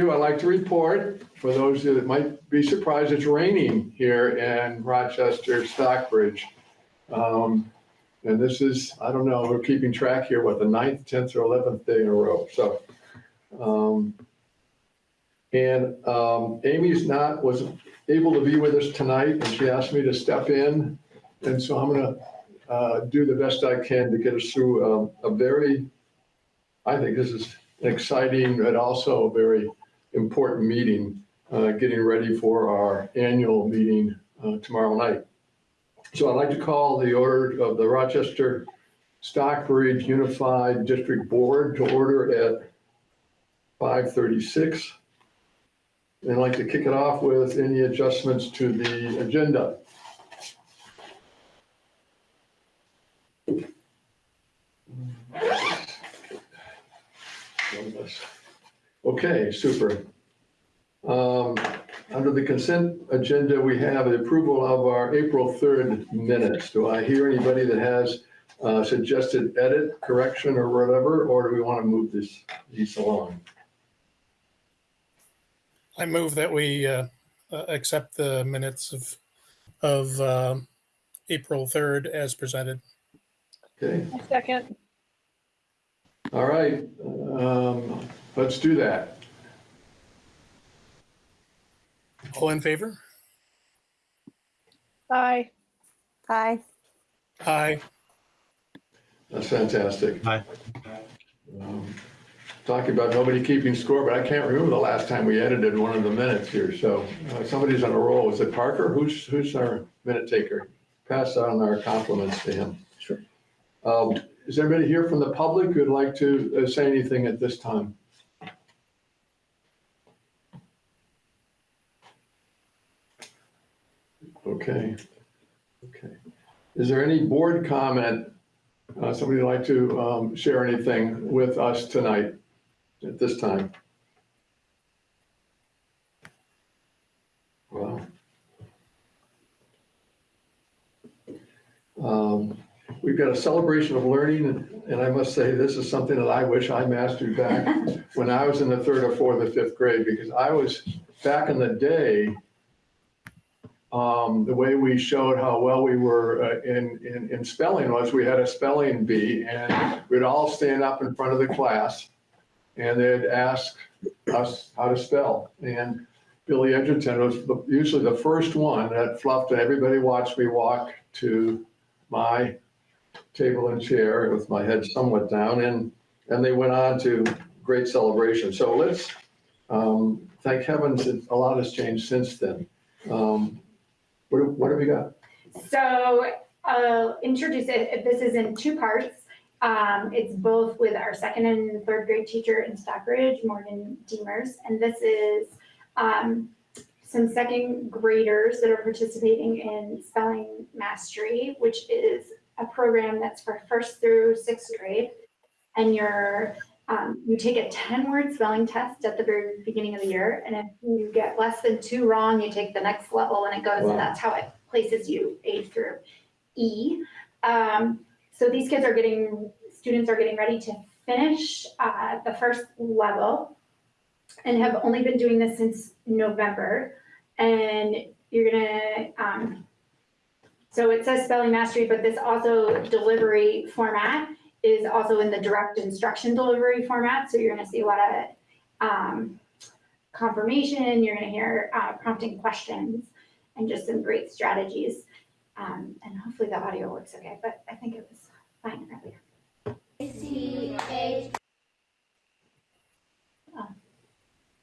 you. I'd like to report, for those that might be surprised, it's raining here in Rochester Stockbridge. Um, And this is, I don't know, we're keeping track here, what, the ninth, tenth, or eleventh day in a row, so. um, And um, Amy's not, was able to be with us tonight, and she asked me to step in. And so I'm gonna uh, do the best I can to get us through um, a very, I think this is exciting and also very important meeting, uh, getting ready for our annual meeting uh, tomorrow night. So I'd like to call the order of the Rochester Stockbridge Unified District Board to order at 5:36. And I'd like to kick it off with any adjustments to the agenda. Okay, super. Um, Under the consent agenda, we have the approval of our April 3rd minutes. Do I hear anybody that has uh, suggested edit, correction, or whatever, or do we want to move this, these along? I move that we uh, uh, accept the minutes of, of um, April 3rd as presented. Okay, A second. all right, um, let's do that. All in favor? Aye. Aye. Aye. That's fantastic. Aye. Um, Talking about nobody keeping score, but I can't remember the last time we edited one of the minutes here, so uh, somebody's on a roll. Is it Parker? Who's, who's our minute taker? Pass on our compliments to him. Sure. Um, Is there anybody here from the public who'd like to uh, say anything at this time? Okay, okay. Is there any board comment? Uh, Somebody like to um, share anything with us tonight at this time? Well. Um, We've got a celebration of learning, and- and I must say, this is something that I wish I mastered back when I was in the third or fourth or fifth grade, because I was, back in the day, um, the way we showed how well we were uh, in, in, in spelling was we had a spelling bee, and we'd all stand up in front of the class, and they'd ask us how to spell. And Billy Edgerton was usually the first one that fluffed, and everybody watched me walk to my table and chair with my head somewhat down, and, and they went on to great celebration. So let's, um, thank heavens, a lot has changed since then. Um, What, what have we got? So I'll introduce it. This is in two parts. Um, it's both with our second and third grade teacher in Stockbridge, Morgan Demers, And this is um, some second graders that are participating in Spelling Mastery, which is a program that's for first through sixth grade. And you're, um, you take a 10-word spelling test at the very beginning of the year. And if you get less than two wrong, you take the next level and it goes, Wow. and that's how it places you A through E. Um, so these kids are getting, students are getting ready to finish uh, the first level and have only been doing this since November. And you're gonna, um, so it says spelling mastery, but this also delivery format is also in the direct instruction delivery format. So you're gonna see a lot of um, confirmation, you're gonna hear uh, prompting questions and just some great strategies. Um, and hopefully the audio works okay, but I think it was fine earlier. C H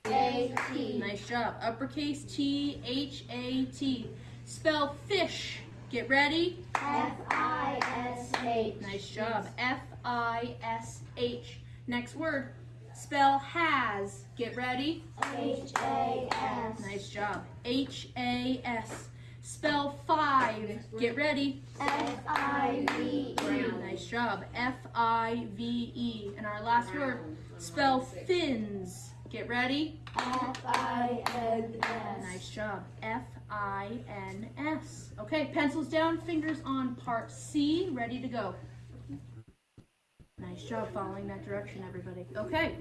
A T. Nice job. Uppercase T H A T. Spell fish. Get ready. F I S H. Nice job. F I S H. Next word. Spell has. Get ready. H A S. Nice job. H A S. Spell five. Get ready. F I V E. Nice job. F I V E. And our last word. Spell fins. Get ready. F I N S. Nice job. F I N S. Okay, pencils down, fingers on part C, ready to go. Nice job following that direction, everybody. Okay,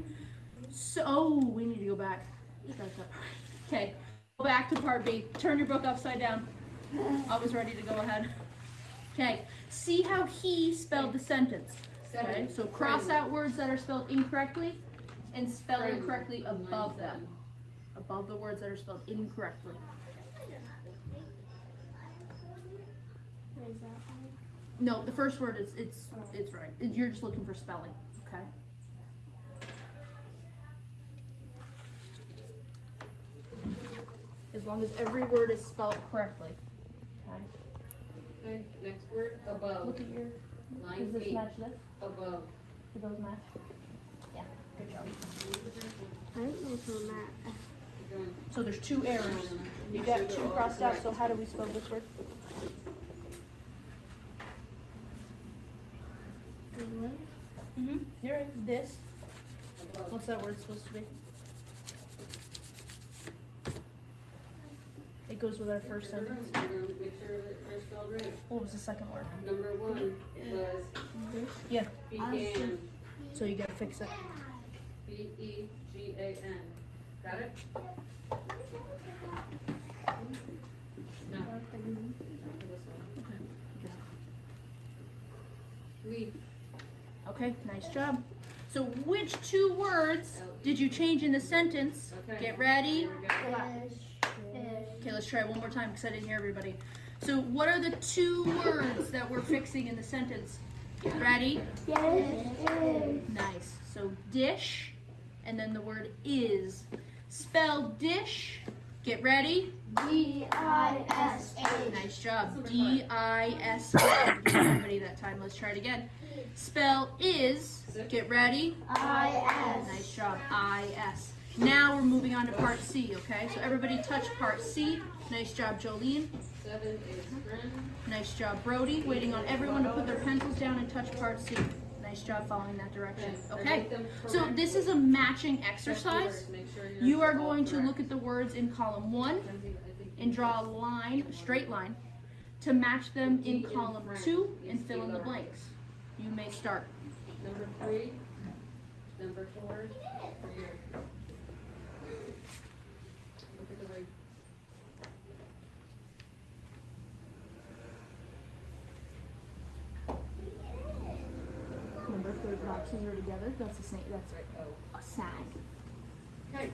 so we need to go back. Okay, go back to part B. Turn your book upside down. I was ready to go ahead. Okay, see how he spelled the sentence. Okay, so cross out words that are spelled incorrectly and spell incorrectly above them. Above the words that are spelled incorrectly. No, the first word is, it's, it's right. You're just looking for spelling, okay? As long as every word is spelled correctly. Okay. Okay, next word, above, Look at your, line does this eight, match this? above. Do those match? Yeah, good job. I don't know if I'm at. So there's two errors. You got two crossed out, so how do we spell this word? Mm-hmm, you're right, this, what's that word supposed to be? It goes with our first sentence. Make sure that they're spelled right. What was the second word? Number one was Yeah, began, so you gotta fix it. B E G A N. Got it? No. Not for. We, Okay, nice job. So which two words did you change in the sentence? okay. Get ready. Here. Okay, let's try it one more time because I didn't hear everybody. So what are the two words that we're fixing in the sentence? Get ready. Nice. So dish, and then the word is. Spell dish. Get ready. D I S H. Nice job. D I S A. Everybody that time. Let's try it again. Spell is. Get ready. I S. Nice job. I S. Now we're moving on to part C. Okay. So everybody touch part C. Nice job, Jolene. Seven is friend. Nice job, Brody. Waiting on everyone to put their pencils down and touch part C. Nice job following that direction. Okay. So this is a matching exercise. make sure you're You are going to look at the words in column one Lindsay, I think and draw a line, a straight line, to match them in column two and fill in the blanks. You may start. Number three, number four, for you. Look at the right. Remember, third boxes are together. That's the same. That's Oh. a sag. Okay.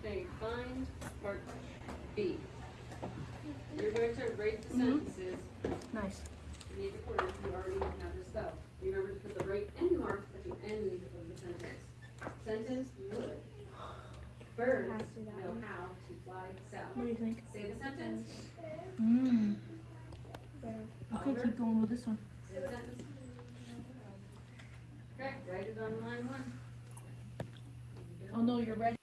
Okay, find part B. You're going to rate the Mhm. sentences, Nice. you need to put it, you already have this stuff. Remember to put the right end mark at the end of the sentence. Sentence would. Birds know how to fly south. What do you think? Say the sentence, Mm. Okay, keep going with this one. say the sentence. Okay, write it on line one. Oh no, you're ready.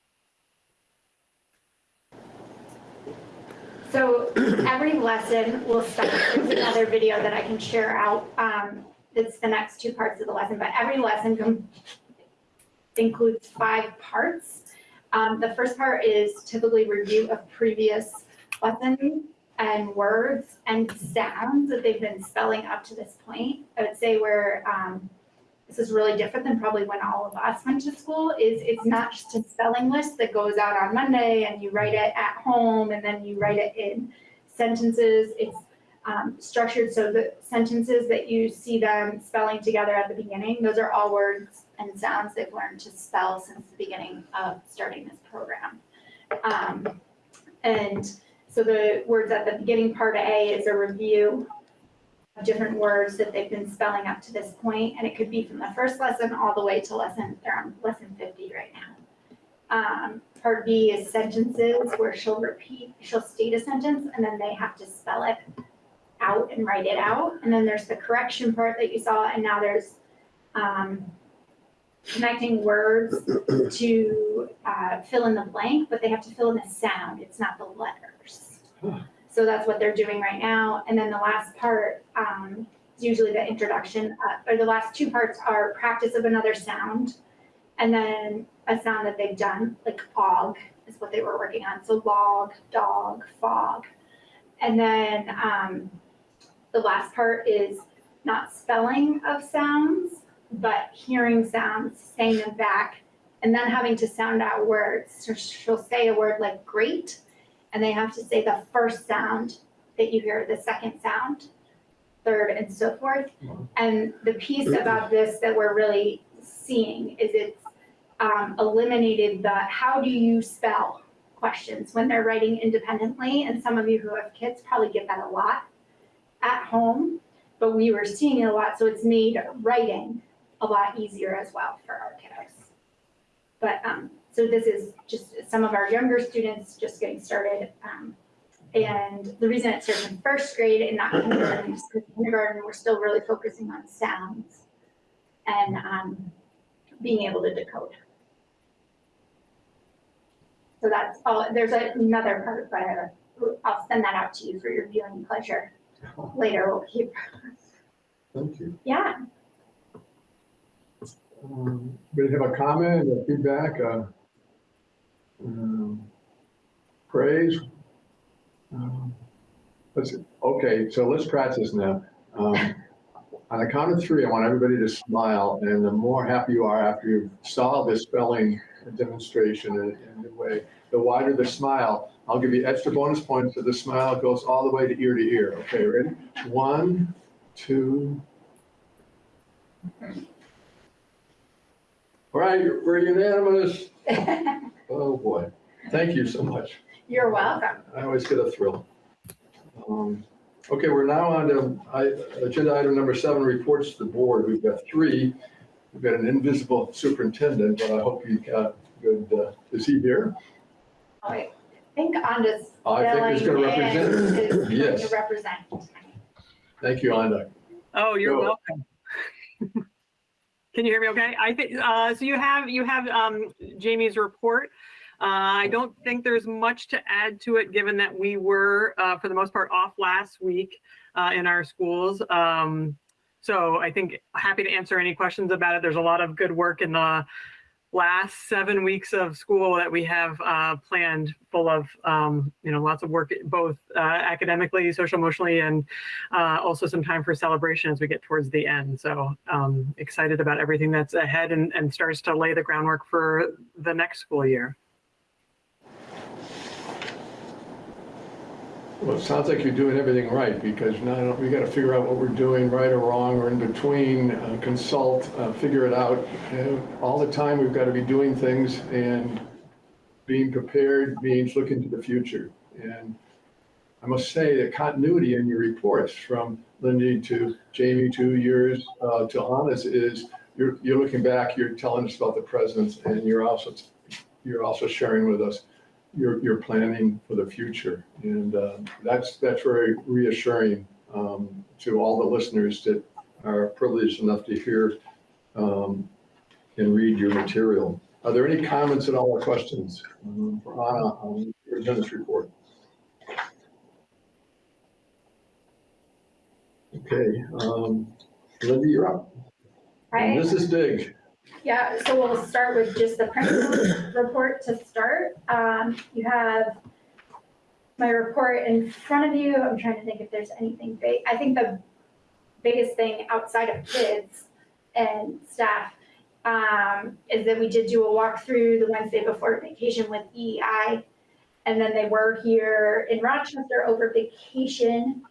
So every lesson will start, there's another video that I can share out. Um, it's the next two parts of the lesson, but every lesson includes five parts. Um, the first part is typically review of previous lessons and words and sounds that they've been spelling up to this point. I would say where, um, this is really different than probably when all of us went to school, is it's not just a spelling list that goes out on Monday and you write it at home and then you write it in sentences. It's um, structured so the sentences that you see them spelling together at the beginning, those are all words and sounds they've learned to spell since the beginning of starting this program. Um, and so the words at the beginning, part A, is a review different words that they've been spelling up to this point, and it could be from the first lesson all the way to lesson, they're on lesson fifty right now. Um, part B is sentences where she'll repeat, she'll state a sentence and then they have to spell it out and write it out. And then there's the correction part that you saw, and now there's, um, connecting words to, uh, fill in the blank, but they have to fill in the sound, it's not the letters. So that's what they're doing right now. And then the last part, um, is usually the introduction, uh, or the last two parts are practice of another sound. And then a sound that they've done, like og is what they were working on. So log, dog, fog. And then, um, the last part is not spelling of sounds, but hearing sounds, saying them back, and then having to sound out words. So she'll say a word like great, and they have to say the first sound that you hear, the second sound, third, and so forth. Wow. And the piece about this that we're really seeing is it's um, eliminated the how do you spell questions when they're writing independently. And some of you who have kids probably get that a lot at home, but we were seeing it a lot, so it's made writing a lot easier as well for our kiddos. But, um, so this is just some of our younger students just getting started. Um, and the reason it starts in first grade and not kindergarten is because kindergarten, we're still really focusing on sounds and, um, being able to decode. So that's all, there's another part, but I'll send that out to you for your viewing pleasure later. We'll keep, Thank you. yeah. Um, Anybody have a comment, a feedback, uh, um, praise? Um, Let's, okay, so let's practice now. Um, On the count of three, I want everybody to smile, and the more happy you are after you saw this spelling demonstration in in a way, the wider the smile. I'll give you extra bonus points for the smile It goes all the way to ear to ear. Okay, ready? One, two. All right, we're unanimous. Oh, boy. Thank you so much. You're welcome. I always get a thrill. Um, Okay, we're now on to I- agenda item number seven, reports to the board. We've got three. We've got an invisible superintendent, but I hope you got good, uh, is he here? I think Anda's I think he's gonna represent. is going to Yes, represent. thank you, Anda. Oh, you're Go. welcome. Can you hear me okay? I think, uh, so you have, you have, um, Jamie's report. Uh, I don't think there's much to add to it, given that we were, uh, for the most part, off last week, uh, in our schools. Um, so I think happy to answer any questions about it. There's a lot of good work in the last seven weeks of school that we have, uh, planned full of, um, you know, lots of work, both, uh, academically, social emotionally, and uh, also some time for celebration as we get towards the end. So um, excited about everything that's ahead and, and starts to lay the groundwork for the next school year. Well, it sounds like you're doing everything right, because now we gotta figure out what we're doing, right or wrong, or in between, uh, consult, uh, figure it out. Uh, All the time, we've gotta be doing things, and being prepared means looking to the future. And I must say, the continuity in your reports, from Lindy to Jamie to yours, uh, to Anna's, is you're, you're looking back, you're telling us about the present, and you're also, you're also sharing with us you're, you're planning for the future. And uh, that's, that's very reassuring um, to all the listeners that are privileged enough to hear um, and read your material. Are there any comments at all or questions um, for Anna on your attendance report? Okay, um, Lindy, you're up. Right? This is big. Yeah, so we'll start with just the principal report to start. Um, you have my report in front of you. I'm trying to think if there's anything big. I think the biggest thing outside of kids and staff um, is that we did do a walkthrough the Wednesday before vacation with EEI. And then they were here in Rochester over vacation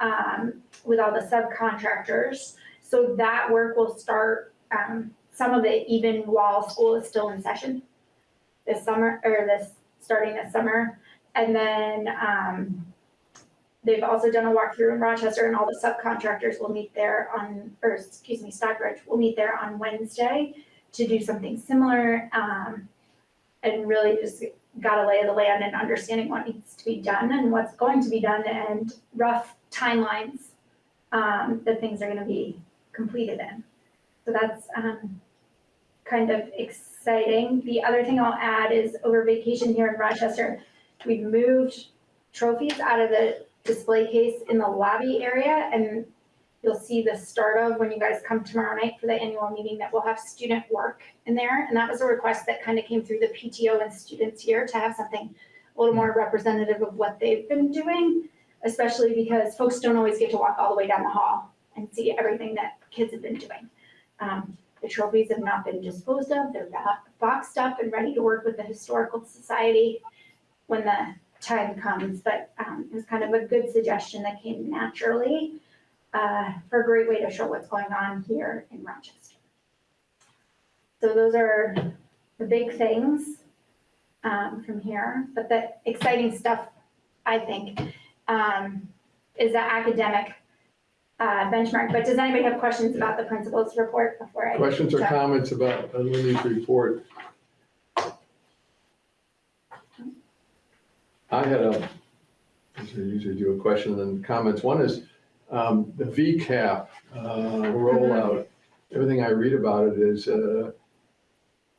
um, with all the subcontractors. So that work will start um, some of it even while school is still in session this summer, or this, starting this summer. And then, um, they've also done a walkthrough in Rochester and all the subcontractors will meet there on, or excuse me, Stockbridge will meet there on Wednesday to do something similar. Um, and really just got a lay of the land and understanding what needs to be done and what's going to be done and rough timelines, um, that things are gonna be completed in. So that's, um, kind of exciting. The other thing I'll add is over vacation here in Rochester, we've moved trophies out of the display case in the lobby area and you'll see the start of when you guys come tomorrow night for the annual meeting that we'll have student work in there. And that was a request that kind of came through the PTO and students here to have something a little more representative of what they've been doing, especially because folks don't always get to walk all the way down the hall and see everything that kids have been doing. Um, the trophies have not been disposed of, they're boxed up and ready to work with the Historical Society when the time comes, but, um, it was kind of a good suggestion that came naturally, uh, for a great way to show what's going on here in Rochester. So those are the big things, um, from here, but the exciting stuff, I think, um, is the academic, uh, benchmark, but does anybody have questions about the principal's report before I? Questions or comments about Lindy's report? I had a, usually do, a question and comments. One is um, the VCAP uh, rollout. Everything I read about it is, uh,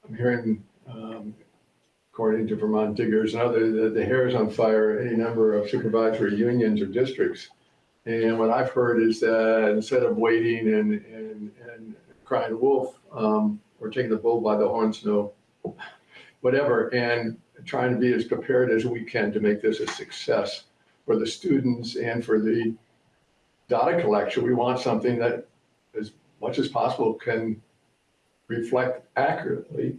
I'm hearing, um, according to Vermont Diggers and other, the the hair is on fire, any number of supervisory unions or districts. And what I've heard is that instead of waiting and, and, and crying wolf, um, or taking the bull by the horns, no, whatever, and trying to be as prepared as we can to make this a success for the students and for the data collection. We want something that, as much as possible, can reflect accurately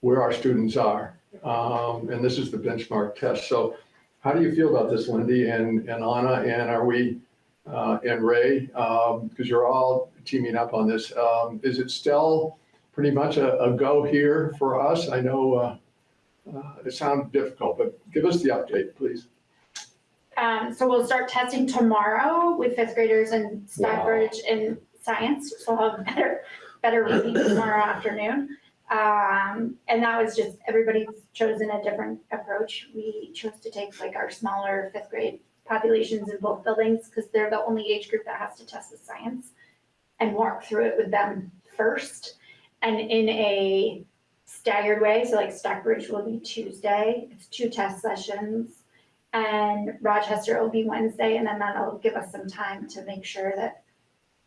where our students are. Um, and this is the benchmark test. So how do you feel about this, Lindy and, and Anna, and are we, uh, and Ray, um, because you're all teaming up on this. Um, is it still pretty much a, a go here for us? I know, uh, uh, it sounds difficult, but give us the update, please. Um, so we'll start testing tomorrow with fifth graders in Stockbridge in science, so we'll have better, better reading tomorrow afternoon. Um, and that was just, everybody's chosen a different approach. We chose to take like our smaller fifth grade populations in both buildings, because they're the only age group that has to test the science and walk through it with them first. And in a staggered way, so like Stockbridge will be Tuesday, it's two test sessions. And Rochester will be Wednesday, and then that'll give us some time to make sure that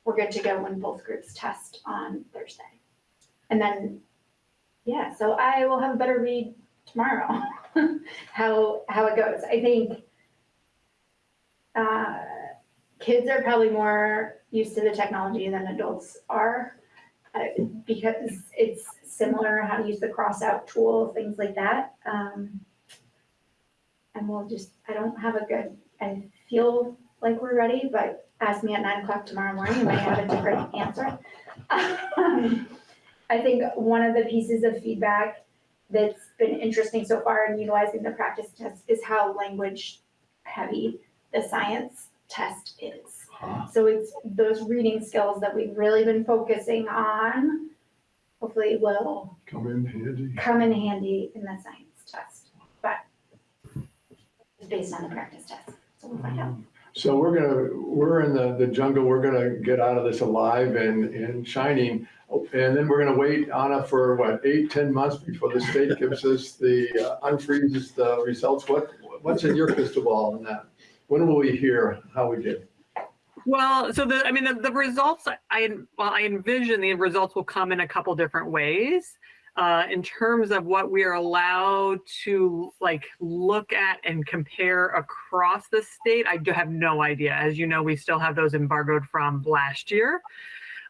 we're good to go when both groups test on Thursday. And then, yeah, so I will have a better read tomorrow, how, how it goes. I think uh, kids are probably more used to the technology than adults are uh, because it's similar, how to use the cross-out tool, things like that. Um, and we'll just, I don't have a good, I feel like we're ready, but ask me at nine o'clock tomorrow morning, you might have a different answer. Um, I think one of the pieces of feedback that's been interesting so far in utilizing the practice test is how language heavy the science test is. So it's those reading skills that we've really been focusing on, hopefully will Come in handy. come in handy in the science test, but it's based on the practice test, so we'll find out. Mm. So we're gonna, we're in the, the jungle, we're gonna get out of this alive and, and shining. And then we're gonna wait, Anna, for what, eight, ten months before the state gives us the, uh, unfreezes the results? What, what's in your crystal ball on that? When will we hear how we did? Well, so the, I mean, the, the results, I, well, I envision the results will come in a couple different ways. Uh, in terms of what we are allowed to like look at and compare across the state, I do have no idea. As you know, we still have those embargoed from last year.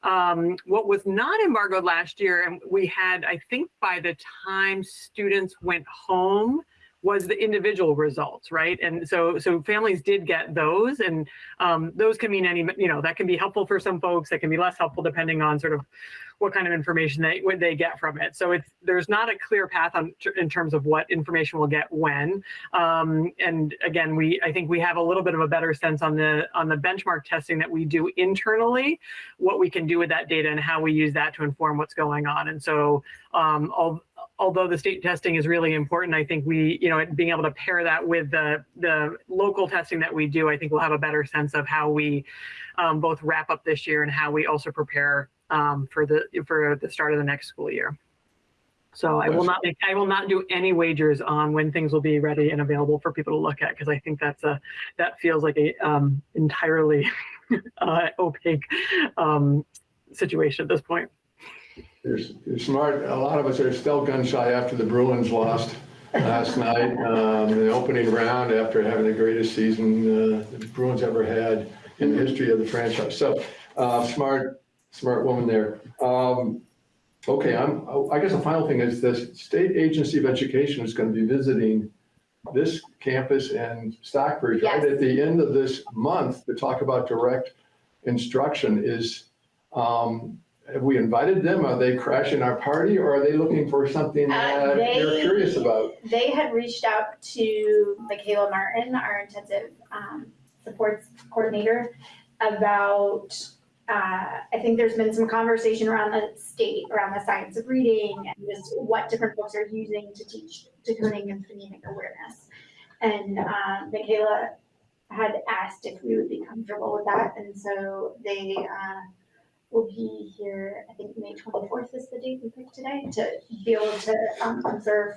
Um, what was not embargoed last year, and we had, I think by the time students went home, was the individual results, right? And so, so families did get those, and um, those can mean any, you know, that can be helpful for some folks. That can be less helpful depending on sort of what kind of information they what they get from it. So it's there's not a clear path on in terms of what information we'll get when. Um, and again, we I think we have a little bit of a better sense on the on the benchmark testing that we do internally, what we can do with that data and how we use that to inform what's going on. And so, um, all although the state testing is really important, I think we, you know, being able to pair that with the the local testing that we do, I think we'll have a better sense of how we um, both wrap up this year and how we also prepare um, for the for the start of the next school year. So I will not make, I will not do any wagers on when things will be ready and available for people to look at because I think that's a that feels like a um, entirely uh, opaque um, situation at this point. You're, you're smart. A lot of us are still gun shy after the Bruins lost last night, um, the opening round after having the greatest season uh, the Bruins ever had. in the history of the franchise. So, uh, smart, smart woman there. Um, okay, I'm, I guess the final thing is this State Agency of Education is going to be visiting this campus and Stockbridge right at the end of this month to talk about direct instruction is, um, have we invited them? Are they crashing our party or are they looking for something Uh, that you're they- curious about? They had reached out to Michaela Martin, our intensive um, supports coordinator, about, uh, I think there's been some conversation around the state, around the science of reading and just what different books are using to teach decoding and phonemic awareness. And uh, Michaela had asked if we would be comfortable with that, and so they uh, will be here, I think May twenty-fourth is the date we picked today, to be able to um, observe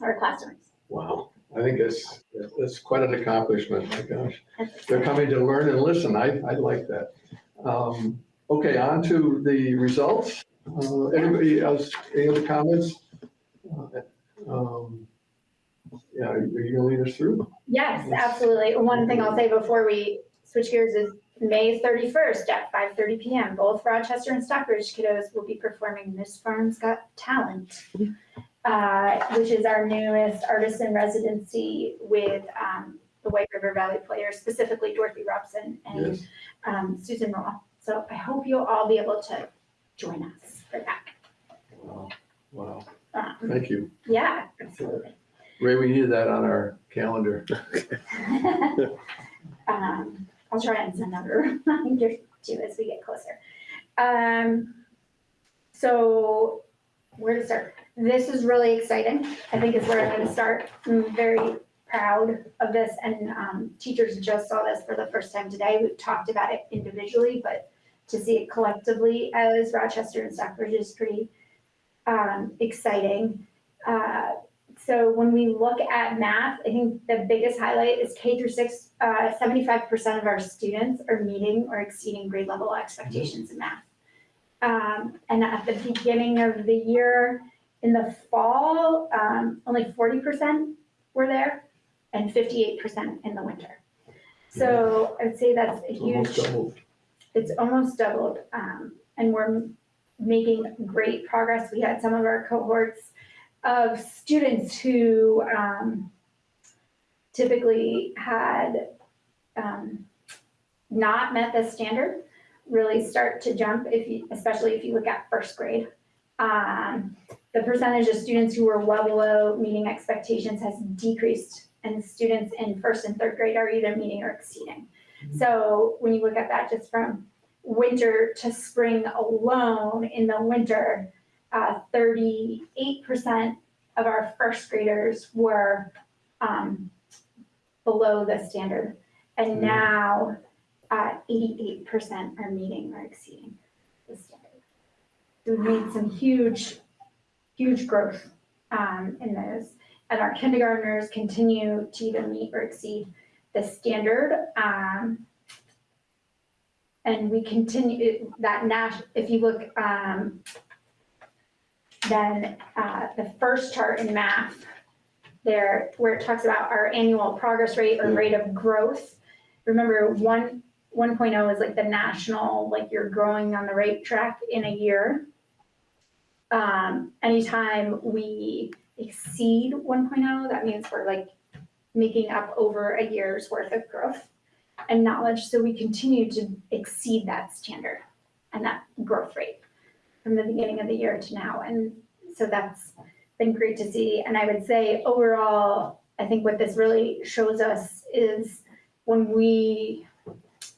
our classrooms. Wow, I think it's, it's quite an accomplishment, my gosh. They're coming to learn and listen, I, I like that. Um, Okay, on to the results. Uh, Anybody else, any other comments? Uh, um, Yeah, are you gonna lead us through? Yes, absolutely. One thing I'll say before we switch gears is May thirty-first at five thirty PM, both Rochester and Stockbridge kiddos will be performing Miss Farm's Got Talent, uh, which is our newest artist in residency with um, the White River Valley players, specifically Dorothy Robson and Yes. um, Susan Roll. So I hope you'll all be able to join us for that. Wow, Wow, Um, thank you. Yeah, absolutely. Ray, we needed that on our calendar. Um, I'll try and send out a reminder too as we get closer. Um, so where to start? This is really exciting. I think is where I'm gonna start. I'm very proud of this and, um, teachers just saw this for the first time today. We've talked about it individually, but to see it collectively as Rochester and Stockbridge is pretty, um, exciting. Uh, so when we look at math, I think the biggest highlight is K through six, uh, seventy-five percent of our students are meeting or exceeding grade level expectations in math. Um, and at the beginning of the year, in the fall, um, only forty percent were there and fifty-eight percent in the winter. So I'd say that's a It's Almost huge doubled. it's almost doubled, um, and we're making great progress. We had some of our cohorts of students who, um, typically had, um, not met the standard, really start to jump if you, especially if you look at first grade. Um, the percentage of students who were well below meeting expectations has decreased, and students in first and third grade are either meeting or exceeding. So when you look at that just from winter to spring alone, in the winter, uh, thirty-eight percent of our first graders were, um, below the standard. And Mm. now, uh, eighty-eight percent are meeting or exceeding the standard. We've made some huge, huge growth, um, in those. And our kindergartners continue to either meet or exceed the standard. Um, and we continue, that Nash, if you look, um, then, uh, the first chart in math there, where it talks about our annual progress rate or rate of growth. Remember, one, one oh is like the national, like you're growing on the right track in a year. Um, anytime we exceed 1.0, that means we're like making up over a year's worth of growth and knowledge. So we continue to exceed that standard and that growth rate from the beginning of the year to now. And so that's been great to see. And I would say overall, I think what this really shows us is when we,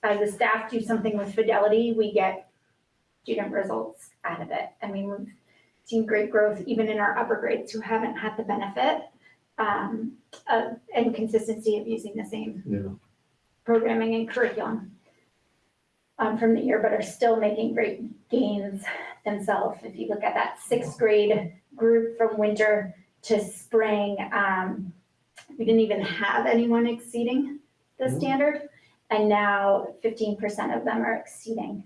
as a staff, do something with fidelity, we get student results out of it. I mean, seen great growth even in our upper grades who haven't had the benefit um, of, and consistency of using the same Yeah. programming and curriculum um, from the year, but are still making great gains themselves. If you look at that sixth grade group from winter to spring, um, we didn't even have anyone exceeding the Mhm. standard. And now fifteen percent of them are exceeding.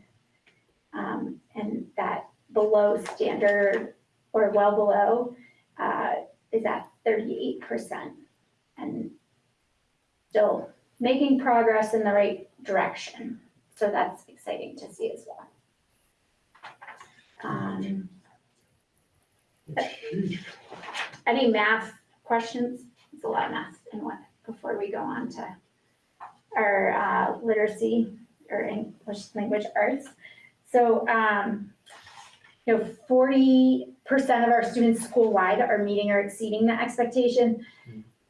Um, and that below standard or well below, uh, is at thirty-eight percent. And still making progress in the right direction. So that's exciting to see as well. Um, any math questions? It's a lot of math and what, before we go on to our uh, literacy or English language arts. So, um, you know, forty percent of our students school-wide are meeting or exceeding the expectation.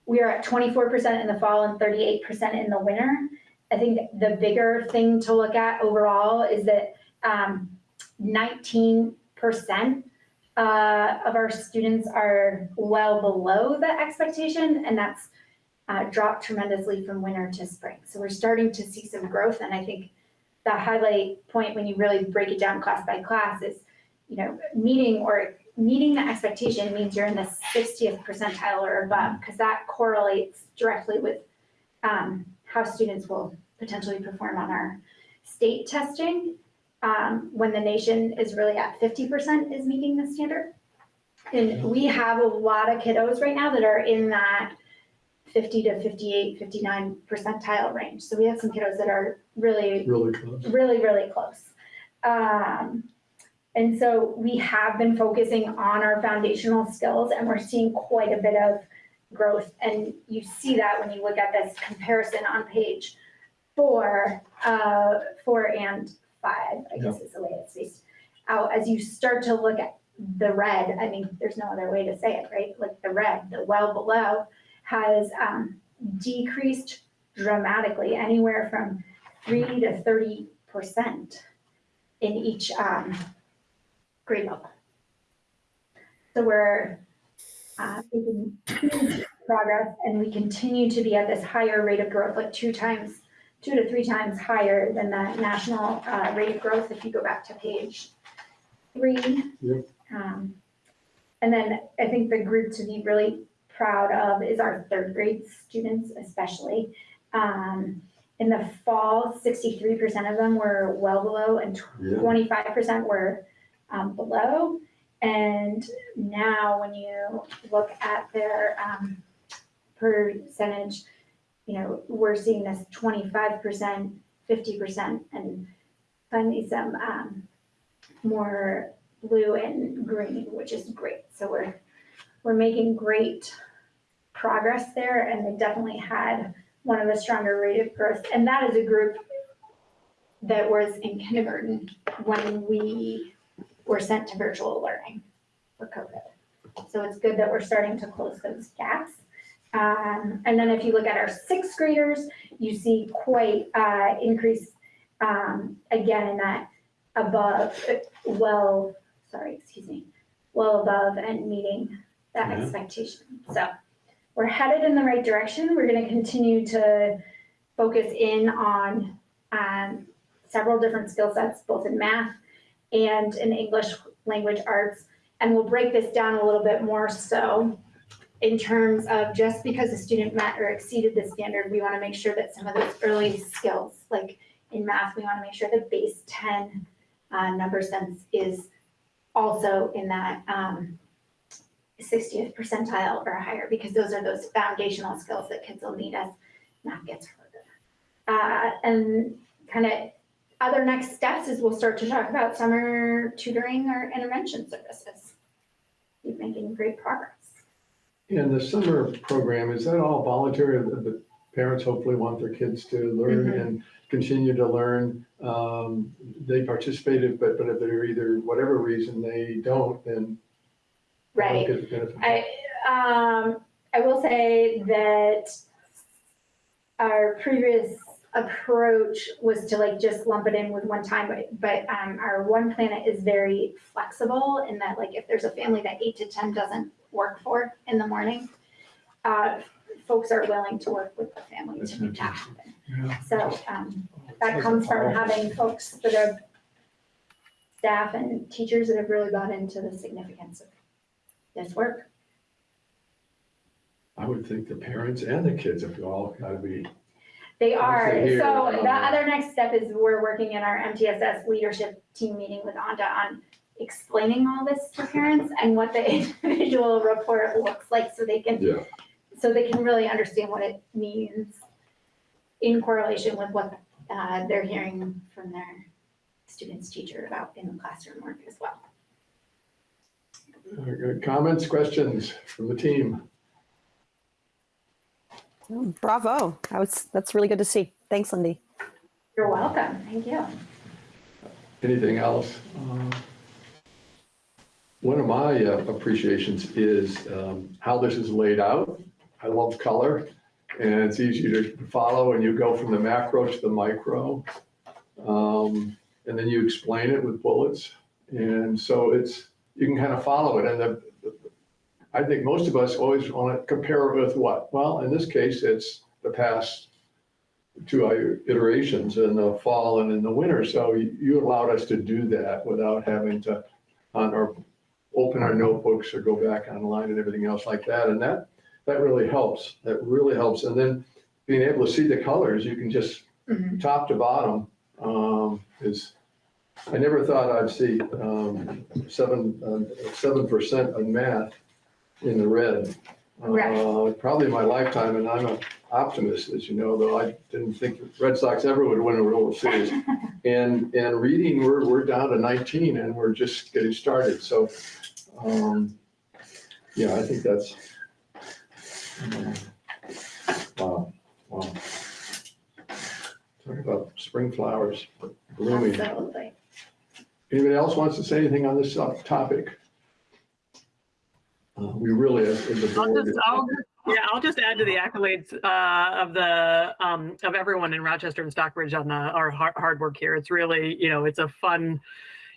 We are at twenty-four percent in the fall and thirty-eight percent in the winter. I think the bigger thing to look at overall is that um, nineteen percent uh, of our students are well below the expectation, and that's uh, dropped tremendously from winter to spring. So we're starting to see some growth, and I think the highlight point when you really break it down class by class is, you know, meeting or meeting the expectation means you're in the 60th percentile or above, because that correlates directly with um, how students will potentially perform on our state testing um, when the nation is really at fifty percent is meeting the standard. And we have a lot of kiddos right now that are in that 50 to 58, 59 percentile range. So we have some kiddos that are really, Really close. really, really close. Um, and so we have been focusing on our foundational skills and we're seeing quite a bit of growth. And you see that when you look at this comparison on page four, uh, four and five, I guess is the way it's spaced out. As you start to look at the red, I mean, there's no other way to say it, right? Like the red, the well below has, um, decreased dramatically, anywhere from three to thirty percent in each, um, grade level. So we're, uh, making progress and we continue to be at this higher rate of growth, like two times, two to three times higher than the national, uh, rate of growth, if you go back to page three. Yep. Um, and then I think the group to be really proud of is our third grade students especially. Um, in the fall, sixty-three percent of them were well below and twenty-five percent were um, below. And now when you look at their um, percentage, you know, we're seeing this twenty-five percent, fifty percent, and finally some um, more blue and green, which is great. So we're, we're making great progress there, and they definitely had one of the stronger rate of growth. And that is a group that was in kindergarten when we were sent to virtual learning for COVID. So it's good that we're starting to close those gaps. Um, and then if you look at our sixth graders, you see quite, uh, increase, um, again, in that above, well, sorry, excuse me, well above and meeting that Yeah. expectation. So we're headed in the right direction. We're gonna continue to focus in on, um, several different skill sets, both in math and in English language arts. And we'll break this down a little bit more so in terms of just because a student met or exceeded the standard, we want to make sure that some of those early skills, like in math, we want to make sure the base ten uh, number sense is also in that um, 60th percentile or higher, because those are those foundational skills that kids will need as math gets harder. Uh, and kind of other next steps is we'll start to talk about summer tutoring or intervention services. Keep making great progress. And the summer program, is that all voluntary? The parents hopefully want their kids to learn Mhm. and continue to learn. Um, They participated, but, but if they're either, whatever reason, they don't, then. Right. get the benefit. I, um, I will say that our previous approach was to like just lump it in with one time, but, but, um, our One Planet is very flexible in that like if there's a family that eight to ten doesn't work for in the morning, uh, folks are willing to work with the family to make that happen. Yeah. So, um, that comes from having folks that are staff and teachers that have really bought into the significance of this work. I would think the parents and the kids have all got to be, They are, so um, the other next step is we're working in our MTSS leadership team meeting with Anda on explaining all this to parents and what the individual report looks like so they can, yeah. so they can really understand what it means in correlation with what uh, they're hearing from their students' teacher about in the classroom work as well. Uh, Comments, questions from the team? Oh, Bravo. I was, that's really good to see. Thanks, Lindy. You're welcome. Thank you. Anything else? Uh, One of my uh, appreciations is um, how this is laid out. I love color and it's easy to follow and you go from the macro to the micro. Um, And then you explain it with bullets. And so it's, you can kind of follow it. And the, I think most of us always want to compare it with what? Well, in this case, it's the past two iterations in the fall and in the winter. So you allowed us to do that without having to, on our, open our notebooks or go back online and everything else like that. And that, that really helps. That really helps. And then being able to see the colors, you can just, Mhm. top to bottom, um, is, I never thought I'd see, um, seven, uh, seven percent on math in the red. Uh, Probably my lifetime, and I'm an optimist, as you know, though I didn't think Red Sox ever would win a World Series. And, and reading, we're, we're down to 19 and we're just getting started. So, um, yeah, I think that's, um, wow, wow. Talk about spring flowers blooming. Absolutely. Anybody else wants to say anything on this uh, topic? Uh, We really, as as a I'll just, I'll, yeah, I'll just add to the accolades uh, of the, um, of everyone in Rochester and Stockbridge on the, our hard, hard work here. It's really, you know, it's a fun,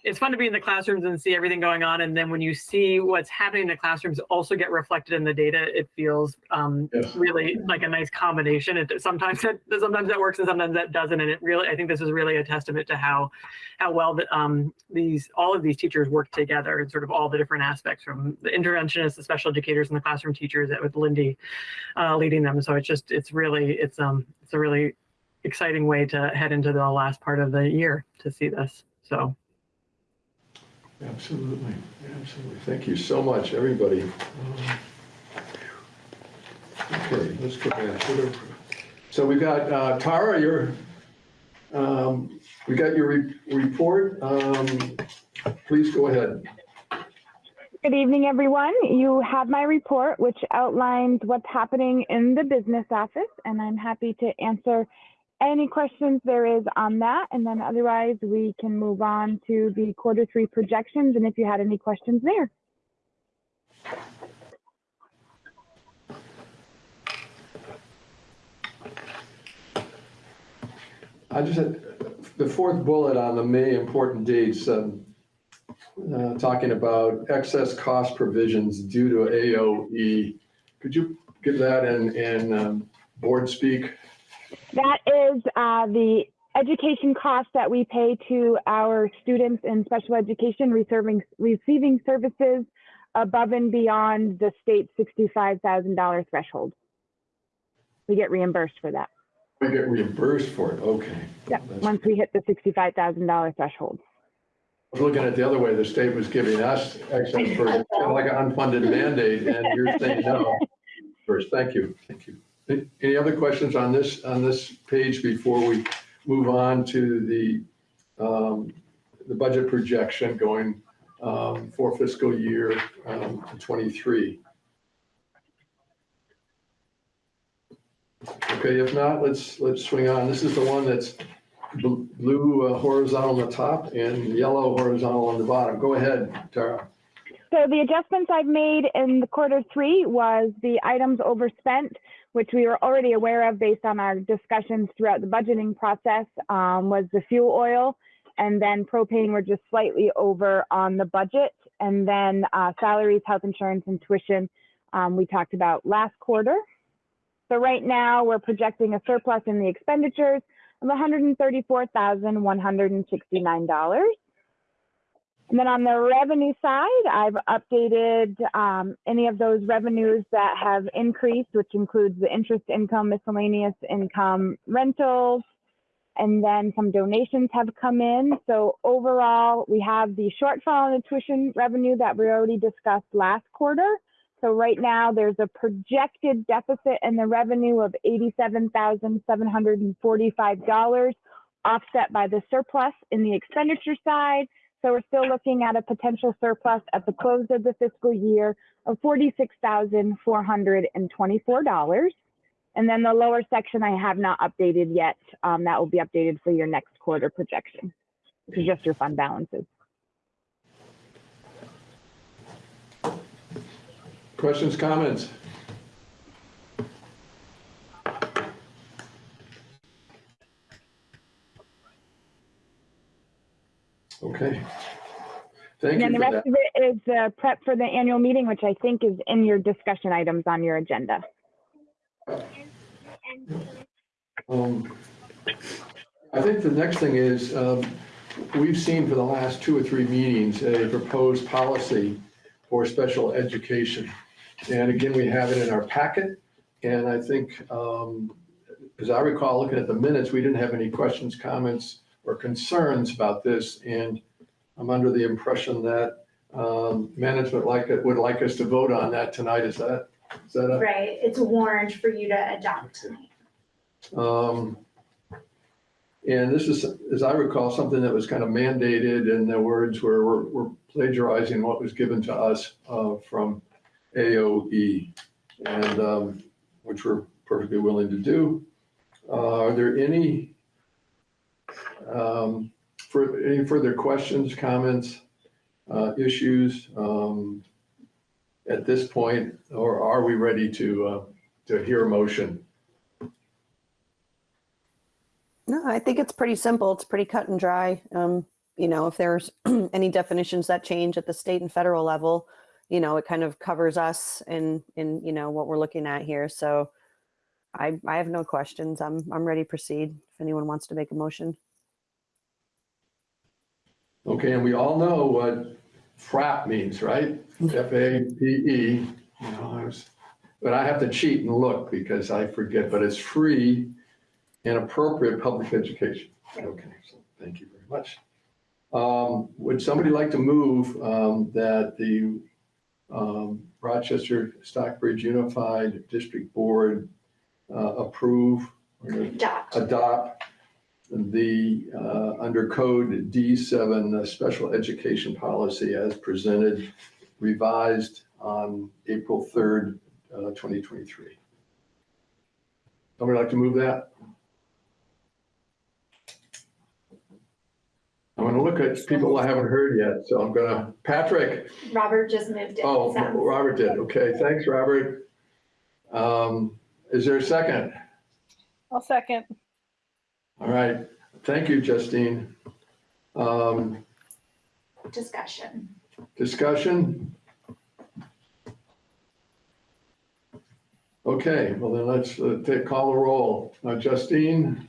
it's fun to be in the classrooms and see everything going on. And then when you see what's happening in the classrooms also get reflected in the data, it feels um, Yes. really like a nice combination. It sometimes that sometimes that works and sometimes that doesn't. And it really, I think this is really a testament to how how well that um, these all of these teachers work together and sort of all the different aspects from the interventionists, the special educators, and the classroom teachers that with Lindy uh, leading them. So it's just it's really it's um it's a really exciting way to head into the last part of the year to see this. So Absolutely, absolutely. Thank you so much, everybody. Um, Okay, let's go back. So we've got, uh, Tara, your, um, we got your re- report. Um, Please go ahead. Good evening, everyone. You have my report, which outlines what's happening in the business office, and I'm happy to answer any questions there is on that. And then otherwise, we can move on to the quarter three projections, and if you had any questions there. I just had, the fourth bullet on the May important dates, um, uh, talking about excess cost provisions due to AOE. Could you give that in, in um, board speak? That is uh, the education costs that we pay to our students in special education receiving, receiving services above and beyond the state $65,000 threshold. We get reimbursed for that. We get reimbursed for it, okay. Yep, That's- once we hit the sixty-five thousand dollar threshold. I was looking at the other way, the state was giving us access for kind of like an unfunded mandate, and you're saying no. First, thank you, thank you. Any- other questions on this, on this page before we move on to the, um, the budget projection going um, for fiscal year um, '23? Okay, if not, let's, let's swing on. This is the one that's blue uh, horizontal on the top and yellow horizontal on the bottom. Go ahead, Tara. So the adjustments I've made in the quarter three was the items overspent, which we were already aware of based on our discussions throughout the budgeting process, um, was the fuel oil. And then propane were just slightly over on the budget. And then uh, salaries, health insurance, and tuition, um, we talked about last quarter. So right now, we're projecting a surplus in the expenditures of $134,169. And then on the revenue side, I've updated um, any of those revenues that have increased, which includes the interest income, miscellaneous income, rentals, and then some donations have come in. So overall, we have the shortfall in the tuition revenue that we already discussed last quarter. So right now, there's a projected deficit in the revenue of $87,745, offset by the surplus in the expenditure side. So we're still looking at a potential surplus at the close of the fiscal year of $46,424. And then the lower section I have not updated yet. Um, that will be updated for your next quarter projection. This is just your fund balances. Questions, comments? Okay. Thank And then the for that. rest of it is the prep for the annual meeting, which I think is in your discussion items on your agenda. Um, I think the next thing is, um, we've seen for the last two or three meetings, a proposed policy for special education. And again, we have it in our packet, and I think, um, as I recall, looking at the minutes, we didn't have any questions, comments, or concerns about this, and I'm under the impression that um, management like, it would like us to vote on that tonight, is that, is that a? Right, it's a warned for you to adopt tonight. Um, And this is, as I recall, something that was kind of mandated and the words were, we're- we're plagiarizing what was given to us uh, from AOE. And, um, which we're perfectly willing to do. Uh, Are there any, um, for, any further questions, comments, uh, issues um, at this point? Or are we ready to, uh, to hear a motion? No, I think it's pretty simple. It's pretty cut and dry. Um, you know, if there's any definitions that change at the state and federal level, you know, it kind of covers us in in you know what we're looking at here. So I I have no questions. I'm I'm ready to proceed if anyone wants to make a motion. Okay, and we all know what FAPE means, right? F A P E. You know, I was, but I have to cheat and look because I forget, but it's free and appropriate public education. Okay, so thank you very much. Um, Would somebody like to move um, that the um, Rochester Stockbridge Unified District Board uh, approve or Adopt. adopt the, uh, under code D7, the special education policy as presented, revised on April 3rd, uh, 2023. Somebody like to move that? I'm going to look at people I haven't heard yet, so I'm going to, Patrick, Robert just moved it. oh, so- Robert did, okay, thanks, Robert. Um, Is there a second? I'll second. All right, thank you, Justine. Um, Discussion. Discussion? Okay, well then let's uh, take, call the roll. Uh, Justine?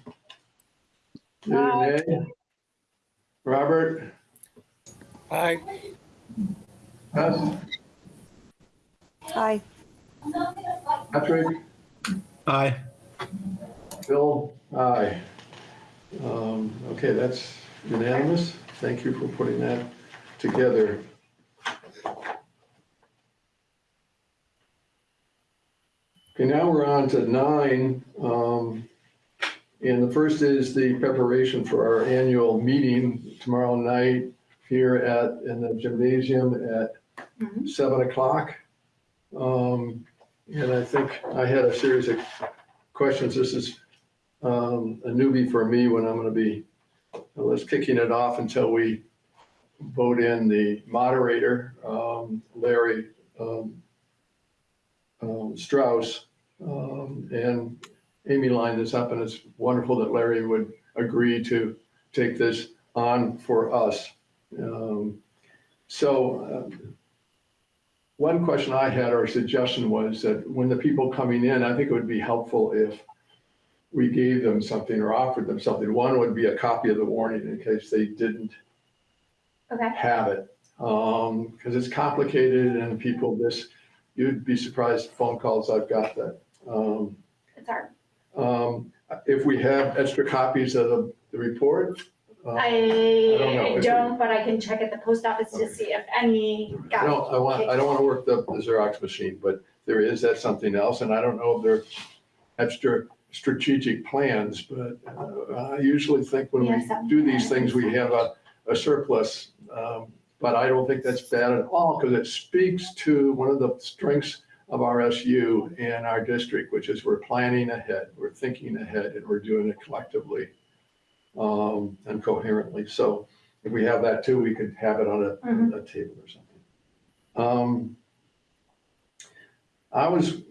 Yea or Aye. nay? Robert? Aye. Yes? Hi. Patrick? Aye. Bill? Aye. Um, Okay, that's unanimous. Thank you for putting that together. Okay, now we're on to nine. um, And the first is the preparation for our annual meeting tomorrow night here at, in the gymnasium at Mhm. seven o'clock. Um, And I think I had a series of questions. This is um, a newbie for me when I'm going to be, let's kicking it off until we vote in the moderator, um, Larry um, um, Strauss. Um, And Amy lined this up and it's wonderful that Larry would agree to take this on for us. Um, So um, one question I had or suggestion was that when the people coming in, I think it would be helpful if we gave them something or offered them something. One would be a copy of the warning in case they didn't Okay, have it. Um, because it's complicated and people this, you'd be surprised phone calls I've got that. Um, it's hard. um, if we have extra copies of the, the report, Uh, I, don't know. I don't, but I can check at the post office to see if any I got. don't, I want, I don't want to work the the Xerox machine, but there is, that something else, and I don't know if they're extra strategic plans, but uh, I usually think when We we do these things, we have a, a surplus. um, But I don't think that's bad at all, because it speaks to one of the strengths of our SU and our district, which is we're planning ahead, we're thinking ahead, and we're doing it collectively um, and coherently. So if we have that too, we could have it on a, Mhm. a table or something. Um, I was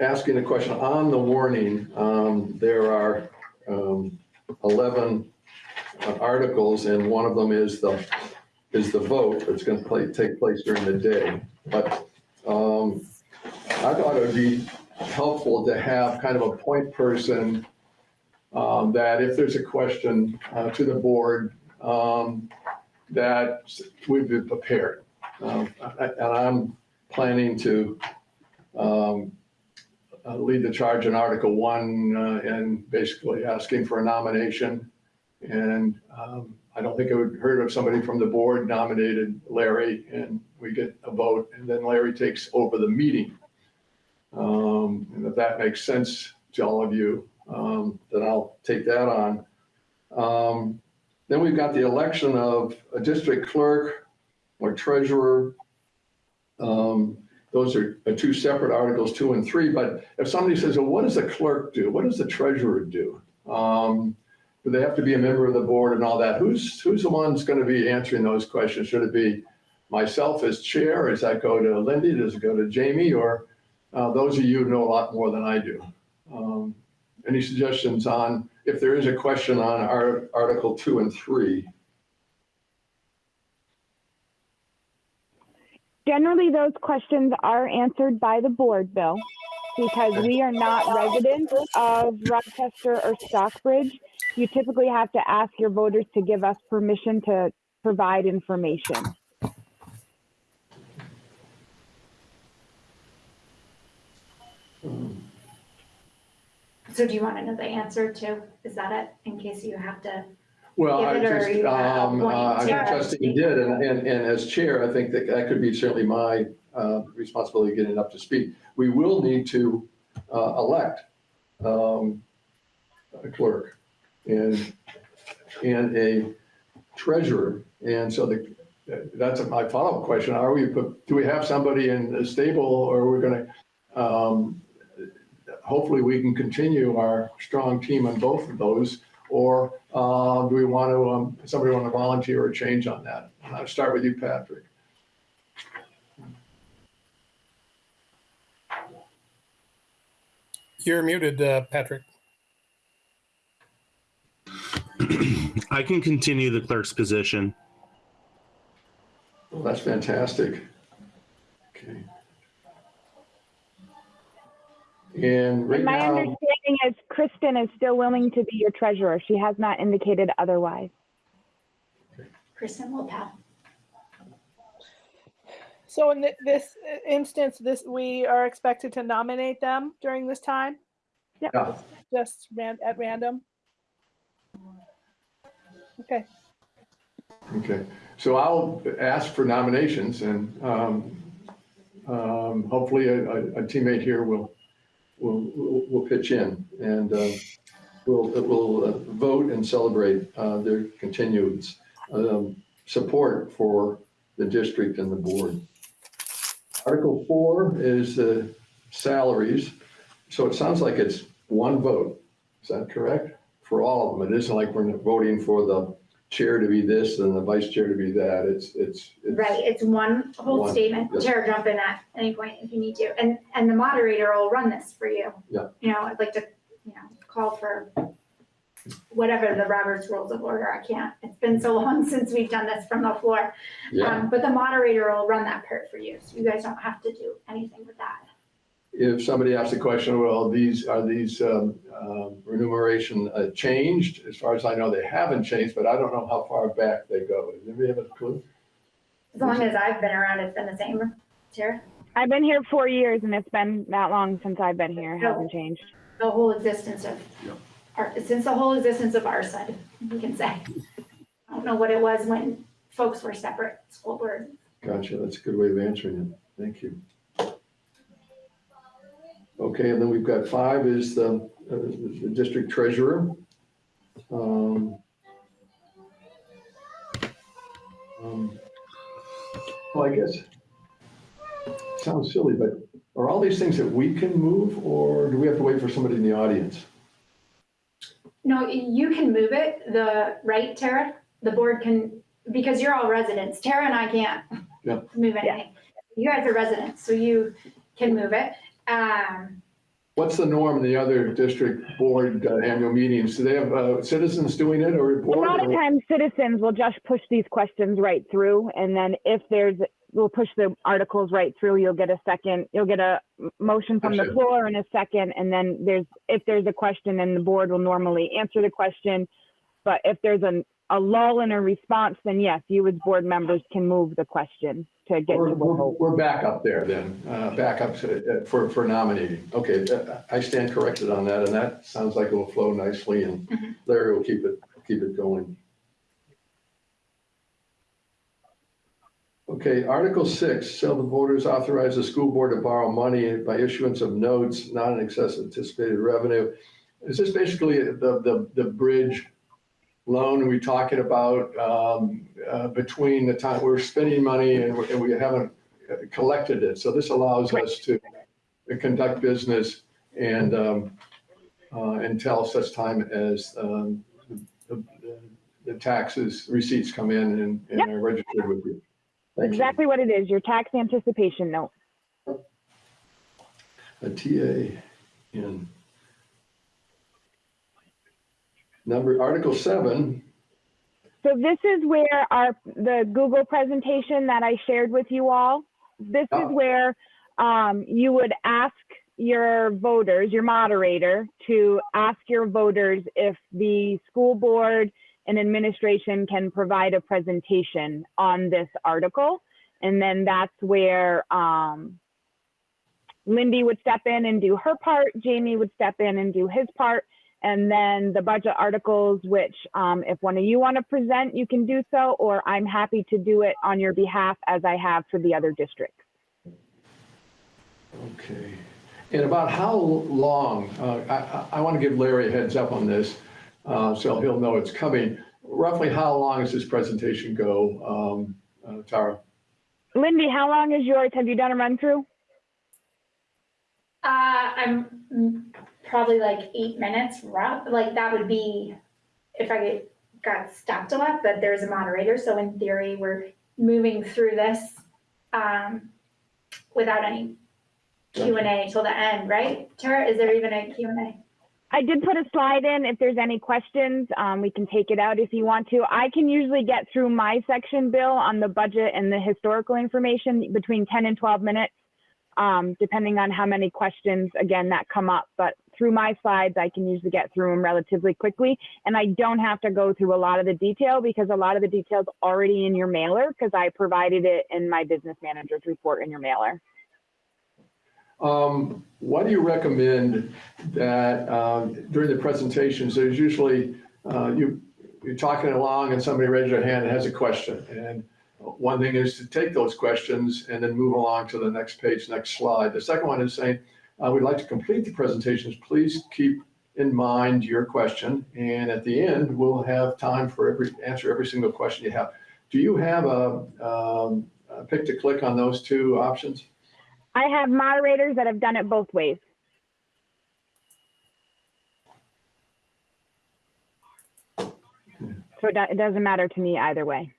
asking a question on the warning. Um, there are, um, eleven uh, articles and one of them is the, is the vote that's gonna play, take place during the day. But, um, I thought it would be helpful to have kind of a point person um, that if there's a question, uh, to the board, um, that we'd be prepared. Um, And I'm planning to um, uh, lead the charge in Article One uh, and basically asking for a nomination. And um, I don't think I would heard of somebody from the board nominated Larry and we get a vote and then Larry takes over the meeting. Um, And if that makes sense to all of you, um, then I'll take that on. Um, Then we've got the election of a district clerk or treasurer. Um, Those are are two separate articles, two and three, but if somebody says, well, what does the clerk do? What does the treasurer do? Um, Do they have to be a member of the board and all that? Who's, who's the one's going to be answering those questions? Should it be myself as chair? Does that go to Lindy? Does it go to Jamie? Or uh, those of you know a lot more than I do? Um, Any suggestions on, if there is a question on our Article two and three? Generally, those questions are answered by the board, Bill, because we are not residents of Rochester or Stockbridge. You typically have to ask your voters to give us permission to provide information. So do you want to know the answer to, is that it, in case you have to? Well, I Give it or just, you um, uh, I think chair? Justin did, and, and, and as chair, I think that that could be certainly my, uh, responsibility getting up to speed. We will need to, uh, elect, um, a clerk and, and a treasurer. And so the, that's my follow-up question. Are we, do we have somebody in the stable or are we're gonna, um, hopefully we can continue our strong team on both of those. Or uh, do we want to, um, somebody want to volunteer or change on that? And I'll start with you, Patrick. You're muted, uh, Patrick. I can continue the clerk's position. Well, that's fantastic. Okay. And right And my now, understanding is Kristen is still willing to be your treasurer. She has not indicated otherwise. Kristen Lopel. So in thi- this instance, this, we are expected to nominate them during this time, yeah, just ran, at random? Okay, okay. So I'll ask for nominations and um, um, hopefully a a- a teammate here will, will, will will pitch in and uh, we'll, we'll uh, vote and celebrate uh, their continuance, um, support for the district and the board. Article four is uh, salaries. So it sounds like it's one vote. Is that correct? For all of them. It isn't like we're voting for the chair to be this and the vice chair to be that. It's, it's. it's- Right, it's one whole One, statement. yes. Chair, jump in at any point if you need to. And, and the moderator will run this for you. Yeah. You know, I'd like to, you know, call for whatever the Roberts Rules of Order. I can't, it's been so long since we've done this from the floor. Yeah. Um, But the moderator will run that part for you, so you guys don't have to do anything with that. If somebody asks a question, well, these, are these um, um, remuneration uh, changed? As far as I know, they haven't changed, but I don't know how far back they go. Does anybody have a clue? As long as I've been around, it's been the same, Chair. I've been here four years and it's been that long since I've been here. It hasn't changed. The whole existence of, Yeah. our since the whole existence of our side, we can say. I don't know what it was when folks were separate school board. Gotcha, that's a good way of answering it. Thank you. Okay, and then we've got five is the, uh, the district treasurer. Um, um, Well, I guess, sounds silly, but are all these things that we can move or do we have to wait for somebody in the audience? No, you can move it, the, right, Tara? The board can, because you're all residents. Tara and I can't Yeah. move anything. You guys are residents, so you can move it. Um, What's the norm in the other district board uh, annual meetings? Do they have uh, citizens doing it or? A lot of or- times citizens will just push these questions right through and then if there's, we'll push the articles right through. You'll get a second, you'll get a motion from the Gotcha. floor in a second. And then there's, if there's a question then the board will normally answer the question. But if there's an, a lull in a response, then yes, you as board members can move the question to get to We're, a we're, vote. we're back up there then, uh, back up to- uh, for, for nominating. Okay, uh, I stand corrected on that, and that sounds like it will flow nicely, and Mhm. Larry will keep it, keep it going. Okay, Article six, shall the voters authorize the school board to borrow money by issuance of notes not in excess of anticipated revenue? Is this basically the, the, the bridge loan we're talking about, um, uh, between the time we're spending money and we- and we haven't collected it? So this allows us to conduct business and, um, uh, until such time as, um, the, the taxes, receipts come in and, and Yep. are registered with you. Thank you. Exactly what it is, your tax anticipation note. A TA in. Number, Article seven, So this is where our, the Google presentation that I shared with you all, this is Oh. where um, you would ask your voters, your moderator, to ask your voters if the school board and administration can provide a presentation on this article. And then that's where um, Lindy would step in and do her part, Jamie would step in and do his part, and then the budget articles, which um, if one of you want to present, you can do so, or I'm happy to do it on your behalf as I have for the other districts. okay. And about how long, uh, I, I, I want to give Larry a heads up on this, uh, so he'll know it's coming. Roughly how long does this presentation go, um, uh, Tara? Lindy, how long is yours? Have you done a run through? uh, I'm probably like eight minutes, rough, like that would be if I got stopped a lot, but there's a moderator, so in theory, we're moving through this um, without any Q and A till the end, right? Tara, is there even a Q and A? I did put a slide in. If there's any questions, um, we can take it out if you want to. I can usually get through my section, Bill, on the budget and the historical information between 10 and 12 minutes, um, depending on how many questions, again, that come up. But through my slides, I can usually get through them relatively quickly. And I don't have to go through a lot of the detail because a lot of the detail's are already in your mailer because I provided it in my business manager's report in your mailer. Um, Why do you recommend that um, during the presentations, there's usually, uh, you, you're talking along and somebody raises their hand and has a question. And one thing is to take those questions and then move along to the next page, next slide. The second one is saying, uh, we'd like to complete the presentations. Please keep in mind your question. And at the end, we'll have time for every, answer every single question you have. Do you have a, um, a pick to click on those two options? I have moderators that have done it both ways. So it it doesn't matter to me either way.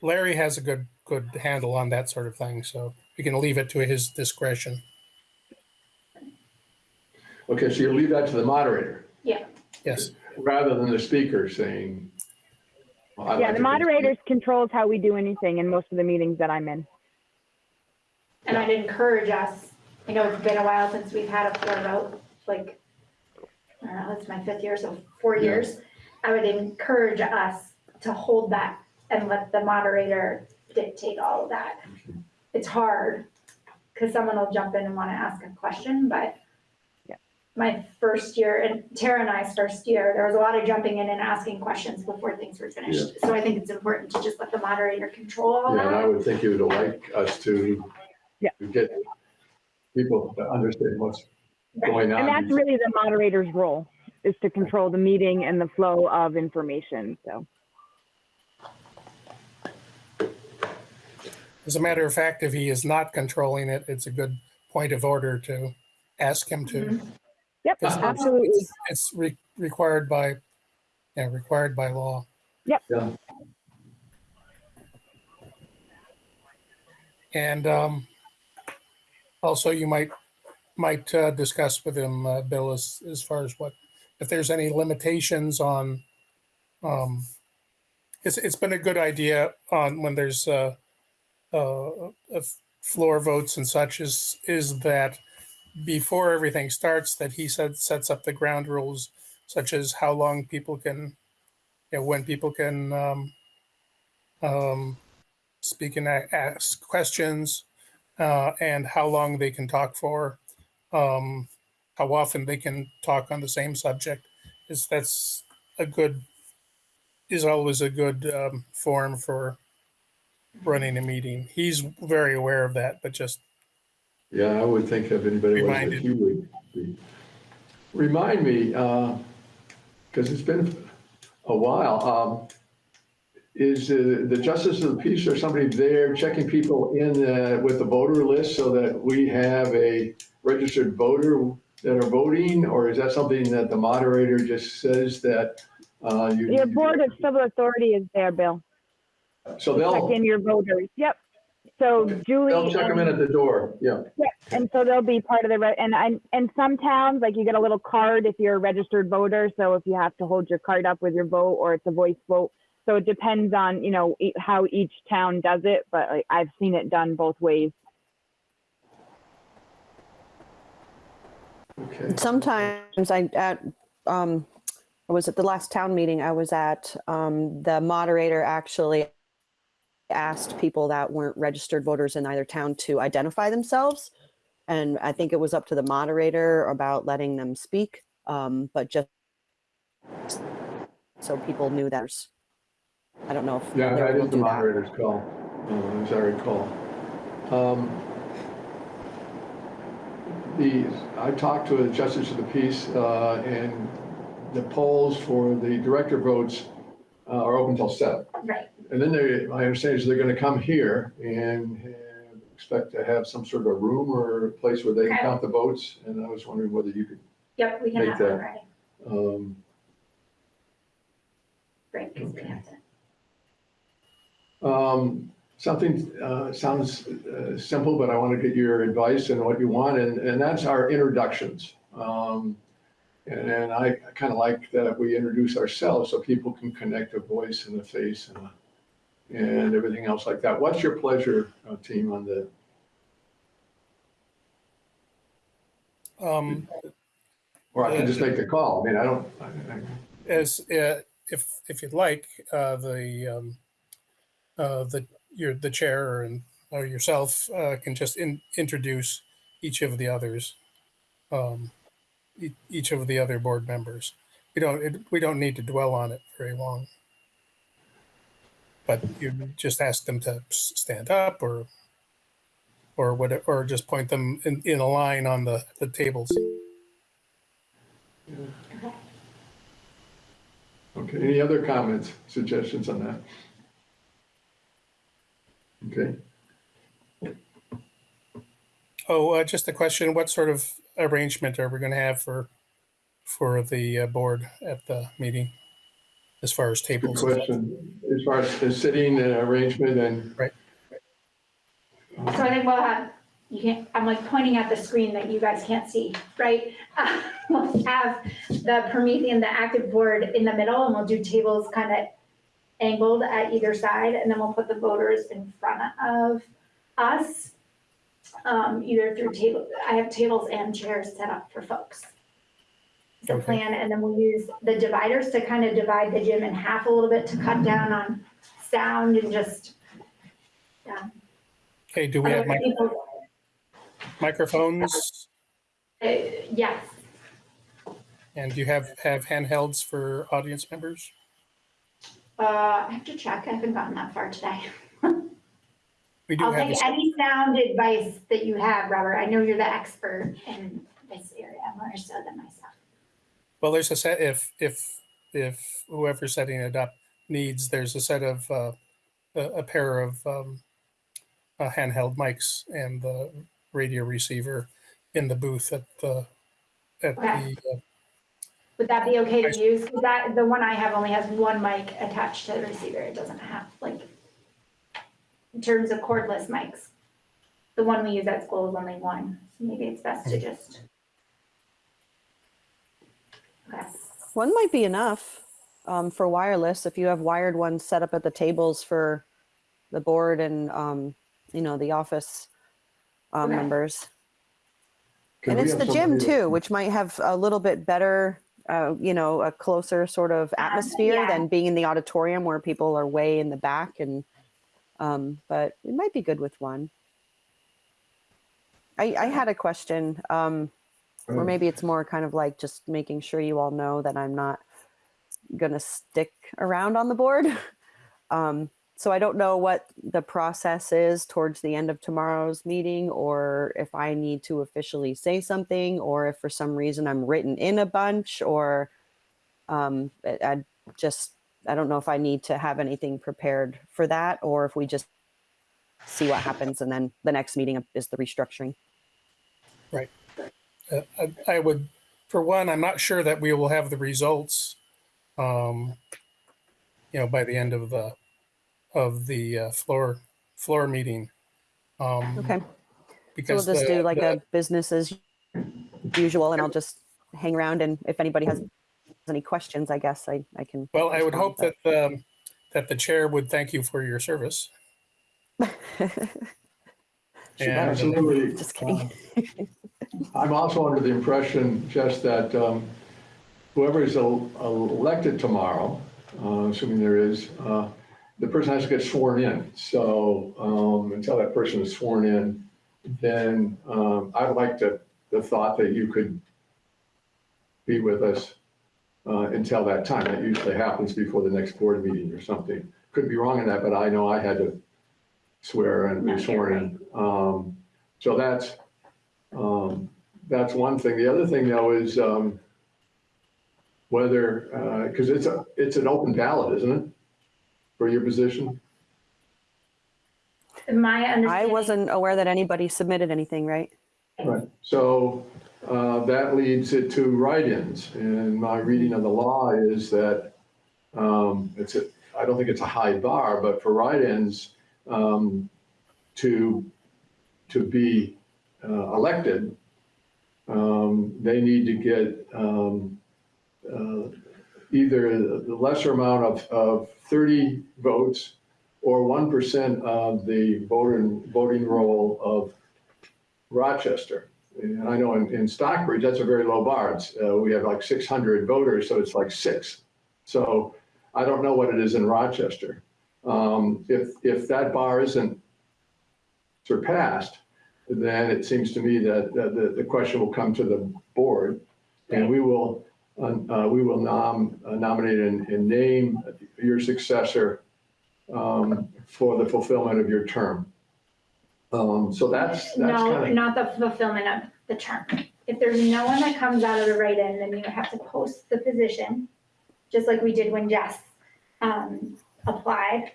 Larry has a good, good handle on that sort of thing, so we can leave it to his discretion. Okay, so you'll leave that to the moderator Yeah. Yes, rather than the speaker saying. well, I'd Yeah, like the to moderators controls how we do anything in most of the meetings that I'm in. And I'd encourage us, I know it's been a while since we've had a floor vote, like, I don't know, it's my fifth year, so four Yeah. years. I would encourage us to hold that and let the moderator dictate all of that. It's hard, because someone will jump in and want to ask a question, but my first year and Tara and I's first year, there was a lot of jumping in and asking questions before things were finished. Yeah. So I think it's important to just let the moderator control all Yeah, and I would think you would like us to Yeah. to get people to understand what's going on. And that's really the moderator's role, is to control the meeting and the flow of information, so. As a matter of fact, if he is not controlling it, it's a good point of order to ask him to. Mhm. Yep, Because absolutely. it's- It's re- required by, yeah, required by law. Yep. Yeah. And um, also you might, might uh, discuss with him, uh, Bill, as, as far as what, if there's any limitations on, um, it's, it's been a good idea on when there's uh, of floor votes and such is, is that before everything starts, that he said, sets up the ground rules such as how long people can, you know, when people can um, um, speak and ask questions, uh, and how long they can talk for, um, how often they can talk on the same subject. Is that's a good, is always a good um, form for running a meeting. He's very aware of that, but just Yeah, I would think if anybody was, that Reminded. you would be. Remind me, because it's been a while, um, is uh, the Justice of the Peace or somebody there checking people in uh, with the voter list so that we have a registered voter that are voting? Or is that something that the moderator just says that uh, you? Your Board of Civil Authority is there, Bill. So Check they'll, check in your voters. Yep. So Julie. they'll check them in at the door, yeah. Yeah, and so they'll be part of the, re- and, and, and some towns, like you get a little card if you're a registered voter. So if you have to hold your card up with your vote or it's a voice vote. So it depends on, you know, e- how each town does it, but like, I've seen it done both ways. Okay. Sometimes I, at, um, I was at the last town meeting I was at, um, the moderator actually asked people that weren't registered voters in either town to identify themselves. And I think it was up to the moderator about letting them speak, um, but just so people knew that. I don't know if. Yeah, they were that able is to the do that. moderator's call, uh, as I recall. Um, The, I talked to the Justice of the Peace, uh, and the polls for the director votes uh, are open till seven. Right. And then they, my understanding is they're gonna come here and have- expect to have some sort of a room or a place where they can Okay. count the votes, and I was wondering whether you could, Yep, we can Make have that- ready. um, Great, 'cause we Okay. have to. Um, Something uh, sounds uh, simple, but I want to get your advice and what you want, and, and that's our introductions. Um, And and I kind of like that we introduce ourselves so people can connect a voice and a face and, a- and everything else like that. What's your pleasure, uh, team, on the, um, or I can just make the call. I mean, I don't, I- I- as uh, if if you'd like, uh, the um, uh, the your the chair and or yourself uh, can just in, introduce each of the others, um, e- each of the other board members. We don't it, we don't need to dwell on it very long, but you just ask them to stand up or or whatever, or just point them in, in a line on the the tables. okay, any other comments, suggestions on that? Okay. Oh, uh, just a question. What sort of arrangement are we going to have for, for the uh, board at the meeting? As far as Good tables? question. As far as the sitting uh, arrangement and. Right. So I think we'll have, you can't, I'm like pointing at the screen that you guys can't see, right? Uh, We'll have the Promethean, the active board in the middle, and we'll do tables kind of angled at either side, and then we'll put the voters in front of us. Um, either through table, I have tables and chairs set up for folks. The Okay. plan, and then we'll use the dividers to kind of divide the gym in half a little bit to cut down on sound and just, yeah. Okay, do we have mic- people- microphones? Uh, Yes, And do you have, have handhelds for audience members? Uh, I have to check. I haven't gotten that far today. We do I'll have, take any sound advice that you have, Robert. I know you're the expert in this area more so than myself. Well, there's a set, if, if, if whoever's setting it up needs, there's a set of, uh, a, a pair of, um, uh, handheld mics and the radio receiver in the booth at the, at Okay. the, uh, Would that be okay to use? 'Cause that, the one I have only has one mic attached to the receiver. It doesn't have like, in terms of cordless mics. The one we use at school is only one, so maybe it's best to just. Okay, One might be enough um, for wireless if you have wired ones set up at the tables for the board and um, you know the office um, Okay. members. Can and it's the gym too, which might have a little bit better, uh, you know, a closer sort of atmosphere yeah. than being in the auditorium where people are way in the back. And um, but it might be good with one. I, I had a question, um, or Oh. maybe it's more kind of like just making sure you all know that I'm not gonna stick around on the board. Um, so I don't know what the process is towards the end of tomorrow's meeting, or if I need to officially say something, or if for some reason I'm written in a bunch, or um, I, I just I don't know if I need to have anything prepared for that, or if we just see what happens, and then the next meeting is the restructuring. Uh, I, I would, for one, I'm not sure that we will have the results, um, you know, by the end of the, of the uh, floor, floor meeting. Um, Okay, so we'll Because just the- do like the- a business as usual, and I'll just hang around, and if anybody has any questions, I guess I I can. Well, I would hope that, um, that the chair would thank you for your service. but- And- Absolutely. Just kidding. I'm also under the impression just that um, whoever is el- elected tomorrow, uh, assuming there is, uh, the person has to get sworn in. So um, until that person is sworn in, then um, I'd like to, the thought that you could be with us uh, until that time. That usually happens before the next board meeting or something. Could be wrong in that, but I know I had to swear and be sworn in. Um, So that's, um, that's one thing. The other thing though is, um, whether, uh, cause it's a, it's an open ballot, isn't it? For your position? my I wasn't aware that anybody submitted anything, right? Right. So, uh, that leads it to write-ins. And my reading of the law is that, um, it's a, I don't think it's a high bar, but for write-ins, um, to, to be, uh, elected, um, they need to get, um, uh, either the lesser amount of, of thirty votes or one percent of the voting, voting roll of Rochester. And I know in, in Stockbridge, that's a very low bar. Uh, we have like six hundred voters, so it's like six. So I don't know what it is in Rochester. Um, if, if that bar isn't surpassed, then it seems to me that, that the, the question will come to the board. And we will, uh, uh, we will nom, uh, nominate and, and name your successor, um, for the fulfillment of your term. Um, so that's, that's No, kind of, not the fulfillment of the term. If there's no one that comes out of the write-in, then you have to post the position, just like we did when Jess um, applied.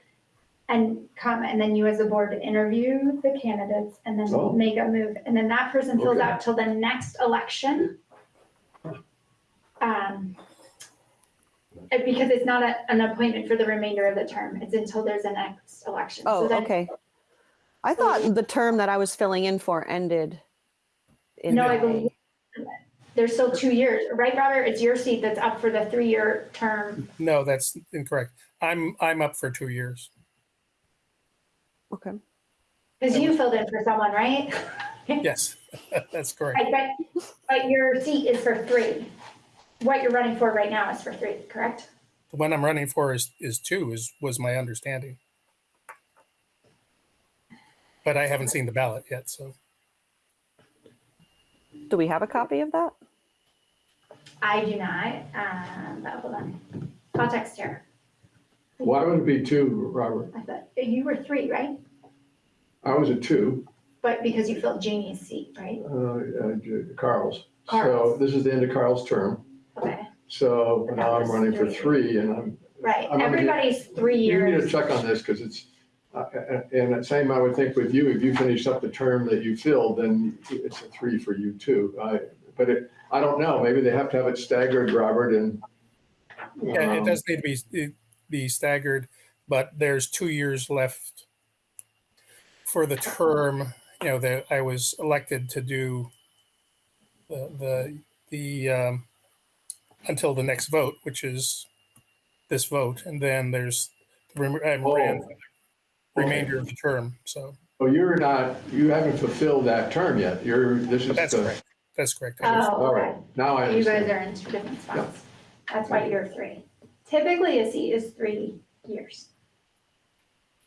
And come, and then you as a board interview the candidates and Oh. then make a move. And then that person fills Okay. out till the next election. Um, and Because it's not a- an appointment for the remainder of the term. It's until there's a next election. So Oh, then- okay. I thought the term that I was filling in for ended in No, I May. believe there's still two years, right, Robert? It's your seat that's up for the three-year term. No, that's incorrect. I'm, I'm up for two years. Okay. Because you filled in for someone, right? Yes, that's correct. I bet, but your seat is for three. What you're running for right now is for three, correct? The one I'm running for is, is two, is, was my understanding. But I haven't seen the ballot yet, so. Do we have a copy of that? I do not, um, but hold on. I'll text her. Why would it be two, Robert? I thought, you were three, right? I was a two, But because you filled Jamie's seat, right? uh, uh, Carl's. So Carl's. this is the end of Carl's term. Okay, So now I'm running for three and I'm, right. I'm gonna get- Everybody's three you need to years. check on this because it's, uh, uh, and the same I would think with you, if you finish up the term that you filled, then it's a three for you too. I, but it, I don't know, maybe they have to have it staggered, Robert, and. Yeah, it um, does need to be, it- be staggered, but there's two years left for the term, you know, that I was elected to do the, the, the, um, until the next vote, which is this vote, and then there's the rem- I ran for the remainder of the term, so Oh, you're not, you haven't fulfilled that term yet. You're, this is that's the, correct. That's correct. I was- Oh, all right, now I You guys understand. are in two different spots. That's why you're three. Typically, a seat is three years.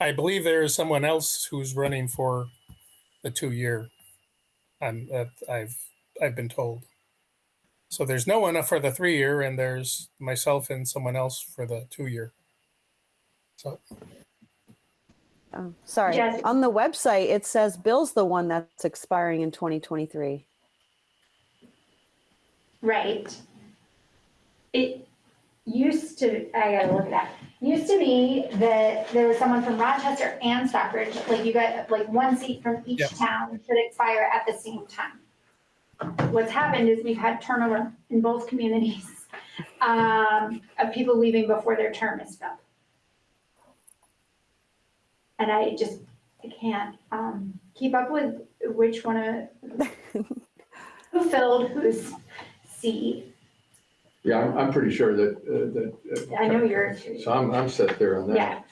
I believe there is someone else who's running for the two-year. I'm, that I've, I've been told. So there's no one for the three-year and there's myself and someone else for the two-year. So, Oh, sorry. Jess- On the website, it says Bill's the one that's expiring in 2023. Right. It used to, I gotta look at that. Used to be that there was someone from Rochester and Stockbridge, like you got like one seat from each Yep. town should expire at the same time. What's happened is we've had turnover in both communities, um, of people leaving before their term is up. And I just, I can't, um, keep up with which one of, who filled whose seat. Yeah, I'm, I'm pretty sure that, uh, that. uh, I know you're. So I'm, I'm set there on that. Yeah,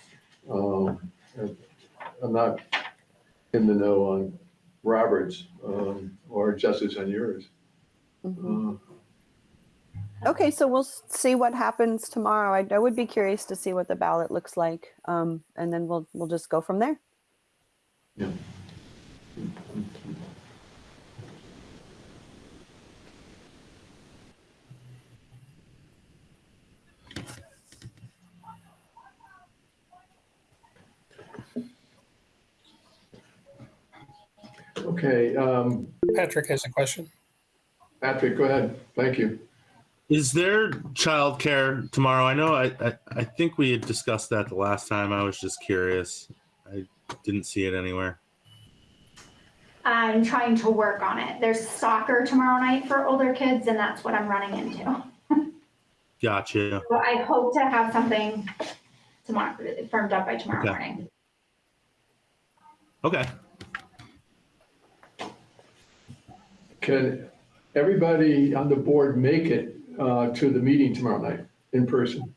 Um, I'm not in the know on Robert's, um, or Jess's on yours. Mhm. Uh, Okay, so we'll s- see what happens tomorrow. I, I would be curious to see what the ballot looks like. Um, and then we'll, we'll just go from there. Okay, um, Patrick has a question. Patrick, go ahead. Thank you. Is there childcare tomorrow? I know I, I, I think we had discussed that the last time. I was just curious. I didn't see it anywhere. I'm trying to work on it. There's soccer tomorrow night for older kids and that's what I'm running into. Gotcha. So I hope to have something tomorrow, firmed up by tomorrow Okay. morning. Okay. Can everybody on the board make it uh, to the meeting tomorrow night in person?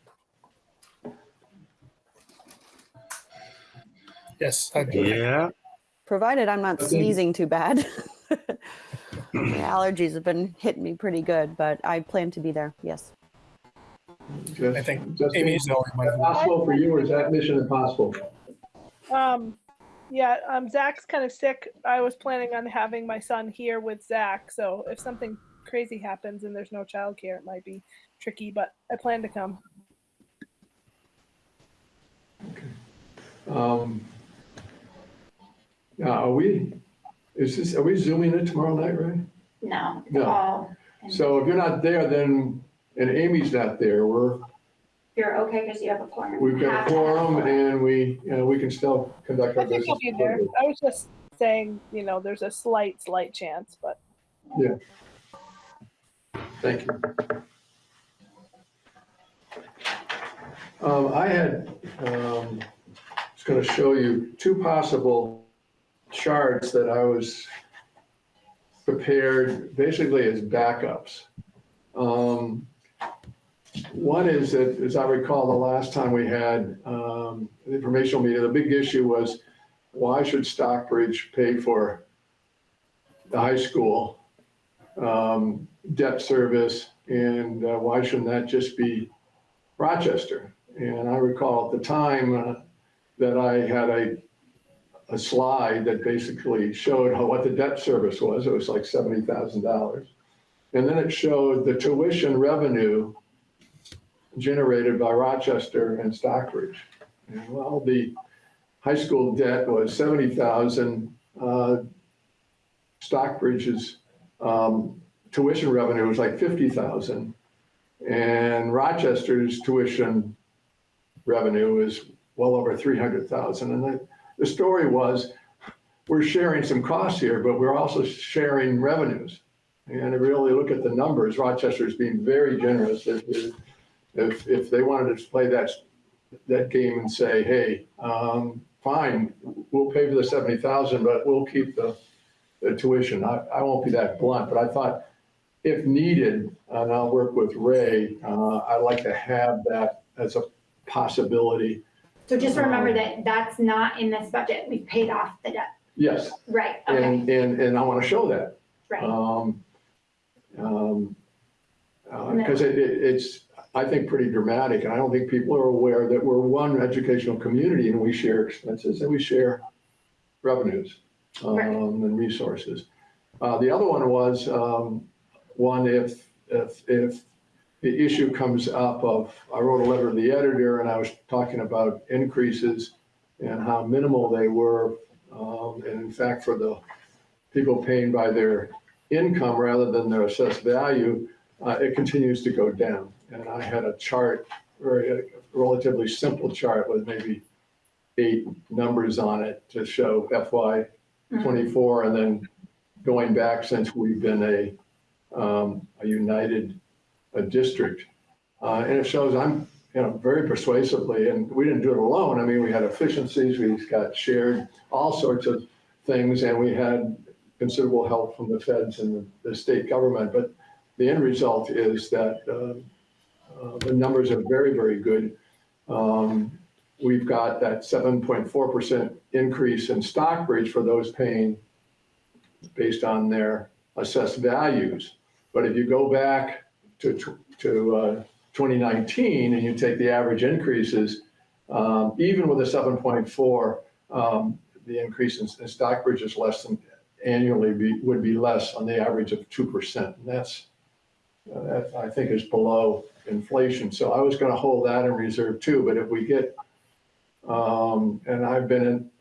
Yes, I do. Yeah. Provided I'm not Okay. sneezing too bad. My allergies have been hitting me pretty good, but I plan to be there. Yes. Just- I think just- Amy's the only Is one. that Possible for you or is that mission impossible? Um, yeah, um, Zach's kind of sick. I was planning on having my son here with Zach, so if something crazy happens and there's no childcare, it might be tricky, but I plan to come. Um, Now, are we, is this, are we zooming it tomorrow night, right? No, No. all, So if you're not there, then, and Amy's not there, we're, you're okay because you have a quorum. we've got a to have quorum and we, you know, we can still conduct I think business. I'll be there. I was just saying, you know, there's a slight, slight chance, but Yeah. Thank you. Um, I had, um, was gonna show you two possible charts that I was prepared basically as backups. Um, One is that, as I recall, the last time we had, um, an informational meeting, the big issue was why should Stockbridge pay for the high school? um, debt service, and uh, why shouldn't that just be Rochester? And I recall at the time uh, that I had a, a slide that basically showed how, what the debt service was. It was like seventy thousand dollars. And then it showed the tuition revenue generated by Rochester and Stockbridge. And well, the high school debt was seventy thousand. Uh, Stockbridge's um, tuition revenue was like fifty thousand. And Rochester's tuition revenue is well over three hundred thousand. And the, the story was, we're sharing some costs here, but we're also sharing revenues. And if you really look at the numbers, Rochester's being very generous. If, if, if they wanted to play that, that game and say, hey, um, fine, we'll pay for the seventy thousand, but we'll keep the, the tuition. I, I won't be that blunt, but I thought if needed, and I'll work with Ray, uh, I'd like to have that as a possibility. So just remember that that's not in this budget. We've paid off the debt. Yes, Right, okay, and, and, and I want to show that. right. Um, um, uh, cause it, it, it's, I think, pretty dramatic, and I don't think people are aware that we're one educational community and we share expenses and we share revenues, um, Right. and resources. Uh, the other one was, um, one, if, if, if the issue comes up of, I wrote a letter to the editor and I was talking about increases and how minimal they were. Um, and in fact, for the people paying by their income rather than their assessed value, uh, it continues to go down. And I had a chart, very relatively simple chart with maybe eight numbers on it to show FY twenty-four and then going back since we've been a, um, a united, a district. Uh, and it shows I'm, you know, very persuasively, and we didn't do it alone. I mean, we had efficiencies, we got shared all sorts of things, and we had considerable help from the feds and the, the state government. But the end result is that uh, uh, the numbers are very, very good. Um, we've got that 7.4% increase in Stockbridge for those paying based on their assessed values. But if you go back to, to uh, 2019 and you take the average increases, um, even with a 7.4, um, the increase in in Stockbridge is less than, annually be, would be less on the average of 2%. And that's, uh, that I think is below inflation. So I was going to hold that in reserve too, but if we get, um, and I've been in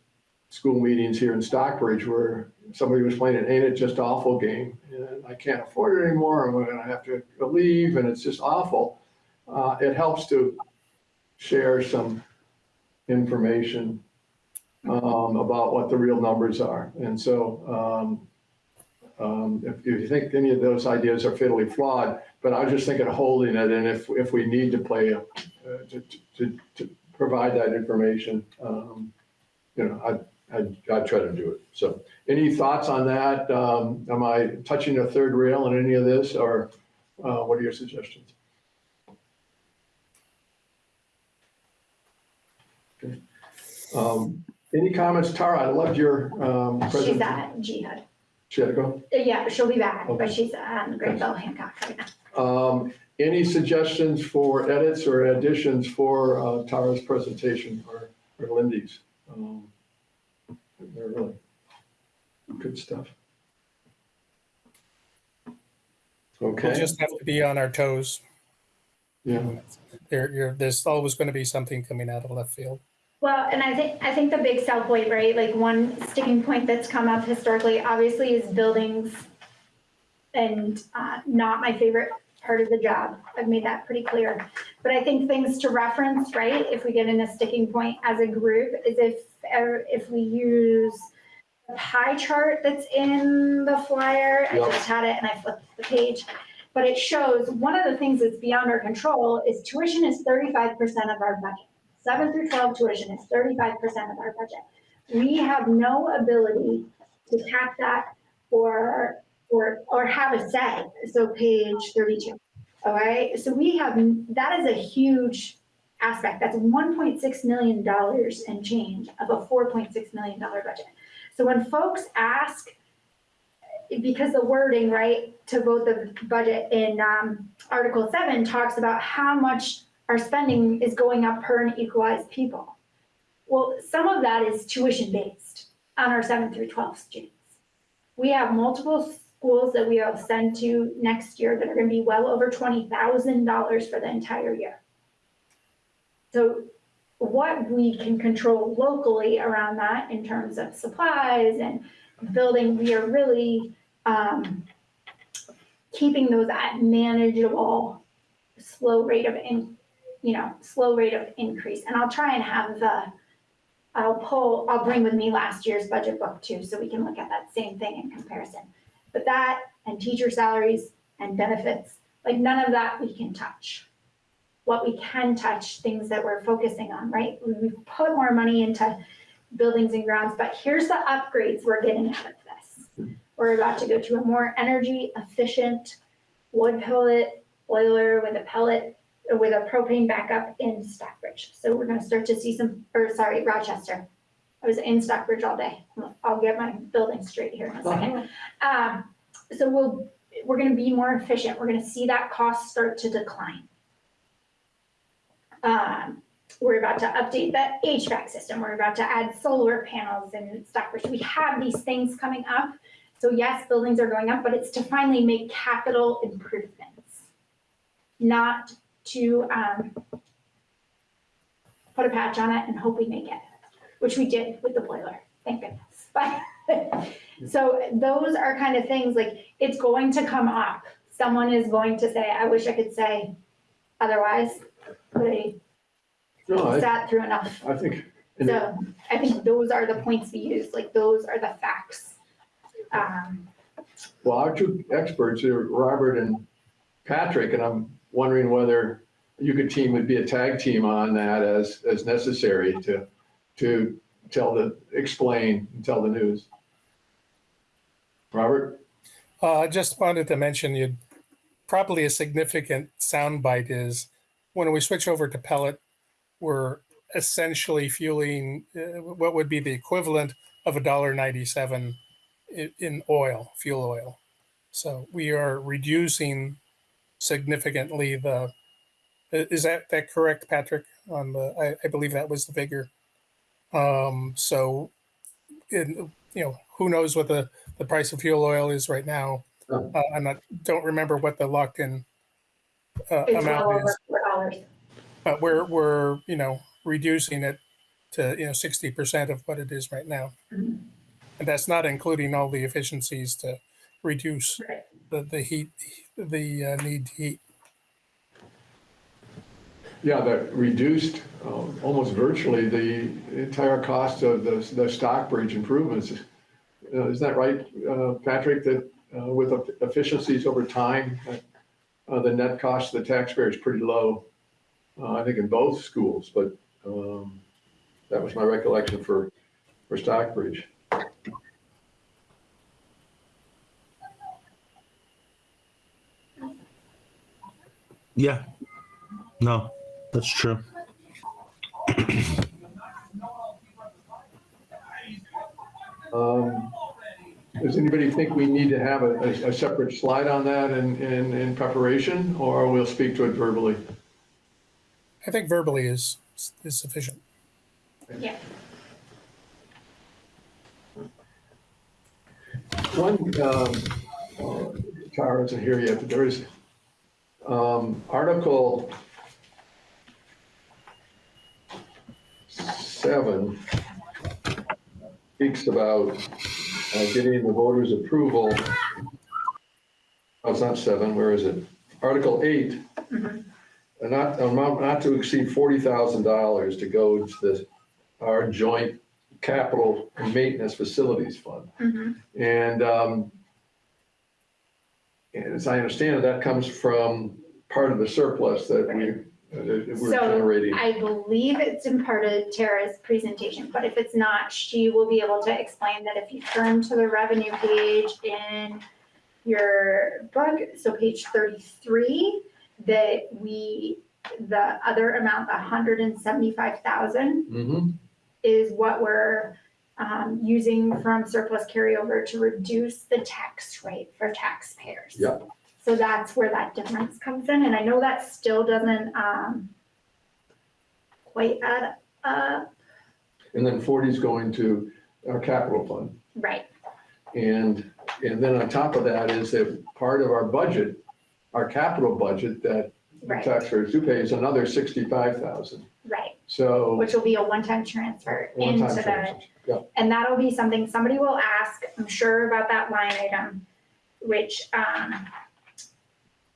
school meetings here in Stockbridge where somebody was playing an ain't it just awful game. And I can't afford it anymore. I'm going to have to leave and it's just awful. Uh, it helps to share some information um, about what the real numbers are. And so um, um, if if you think any of those ideas are fatally flawed, but I was just thinking of holding it, and if, if we need to play, a- uh, to, to, to provide that information, um, you know, I, I, I'd try to do it. So any thoughts on that? Um, Am I touching a third rail in any of this, or uh, what are your suggestions? Okay. Um, Any comments, Tara? I loved your um, She's presentation. at Jihad. She had to go? Uh, Yeah, she'll be back, Okay. but she's at Granville Hancock right now. Um, Any suggestions for edits or additions for uh, Tara's presentation or or Lindy's? Um, They're really good stuff. Okay. We'll just have to be on our toes. yeah, There, you're, there's always going to be something coming out of left field. Well, and I think, I think the big sell point, right, like one sticking point that's come up historically, obviously, is buildings. And uh, not my favorite part of the job. I've made that pretty clear. But I think things to reference, right, if we get in a sticking point as a group, is if, er, if we use the pie chart that's in the flyer, I just had it and I flipped the page. But it shows, one of the things that's beyond our control is tuition is thirty-five percent of our budget seven through twelve tuition is thirty-five percent of our budget. We have no ability to cap that or, or, or have a say, so page thirty-two. All right, so we have, that is a huge aspect, that's one point six million dollars and change of a four point six million dollar budget. So when folks ask, because the wording, right, to vote the budget in, um, Article seven talks about how much our spending is going up per an equalized people. Well, some of that is tuition based on our seven through twelve students. We have multiple schools that we will send to next year that are gonna be well over twenty thousand dollars for the entire year. So what we can control locally around that in terms of supplies and building, we are really, um, keeping those at manageable, slow rate of in, you know, slow rate of increase. And I'll try and have the, I'll pull, I'll bring with me last year's budget book too, so we can look at that same thing in comparison. But that and teacher salaries and benefits, like none of that we can touch. What we can touch, things that we're focusing on, right? We- put more money into buildings and grounds, but here's the upgrades we're getting out of this. We're about to go to a more energy efficient wood pellet boiler with a pellet, with a propane backup in Stockbridge. So we're gonna start to see some, or sorry, Rochester. I was in Stockbridge all day. I'll get my building straight here in a second. Um, so we'll, we're gonna be more efficient. We're gonna see that cost start to decline. Um, we're about to update the HVAC system. We're about to add solar panels in Stockbridge. We have these things coming up. So yes, buildings are going up, but it's to finally make capital improvements. Not to, um, put a patch on it and hope we make it, which we did with the boiler, thank goodness. But, so those are kind of things, like, it's going to come up. Someone is going to say, I wish I could say otherwise, but I No, I, sat through enough. I think, and So I think those are the points we use, like, those are the facts. Um, well, our two experts are Robert and Patrick, and I'm wondering whether you could team, would be a tag team on that as, as necessary to, to tell the, explain and tell the news. Robert? Uh, I just wanted to mention you, probably a significant soundbite is when we switch over to pellet, we're essentially fueling uh, what would be the equivalent of a dollar ninety-seven in, in oil, fuel oil. So we are reducing significantly the, is that, that correct, Patrick? On the, I, I believe that was the figure. Um, so, in, you know, who knows what the, the price of fuel oil is right now? Uh, I'm not, don't remember what the locked-in uh, It's well amount over is, four dollars. but we're, we're, you know, reducing it to, you know, sixty percent of what it is right now. Mhm. And that's not including all the efficiencies to reduce Right. the, the heat, the uh, need to heat. Yeah, that reduced um, almost virtually the entire cost of the, the Stockbridge improvements. Uh, Isn't that right, uh, Patrick, that uh, with efficiencies over time, uh, the net cost to the taxpayer is pretty low? uh, I think in both schools, but um, that was my recollection for, for Stockbridge. Yeah. No, that's true. Um, Does anybody think we need to have a, a- a separate slide on that in, in, in preparation, or we'll speak to it verbally? I think verbally is, is sufficient. Yeah. One, um, uh, Tara isn't here yet, but there is, um, Article seven speaks about uh, getting the voters' approval. Oh, it's not seven, where is it? Article eight, Mhm. a not, amount not to exceed forty thousand dollars to go to the, our joint capital and maintenance facilities fund. Mhm. And, um, and as I understand it, that comes from part of the surplus that we, that we're So, generating. I believe it's in part of Tara's presentation, but if it's not, she will be able to explain that if you turn to the revenue page in your book, so page thirty-three, that we, the other amount, the hundred and seventy-five thousand Mm-hmm, is what we're um, using from surplus carryover to reduce the tax rate for taxpayers. Yeah. So that's where that difference comes in, and I know that still doesn't um, quite add up, and then forty is going to our capital fund. right, And And then on top of that is that part of our budget, our capital budget that the Right, taxpayers do pay is another sixty-five thousand. right, So. which will be a one-time transfer one-time into the, transfers. Yeah, and that'll be something somebody will ask, I'm sure about that line item, which, um,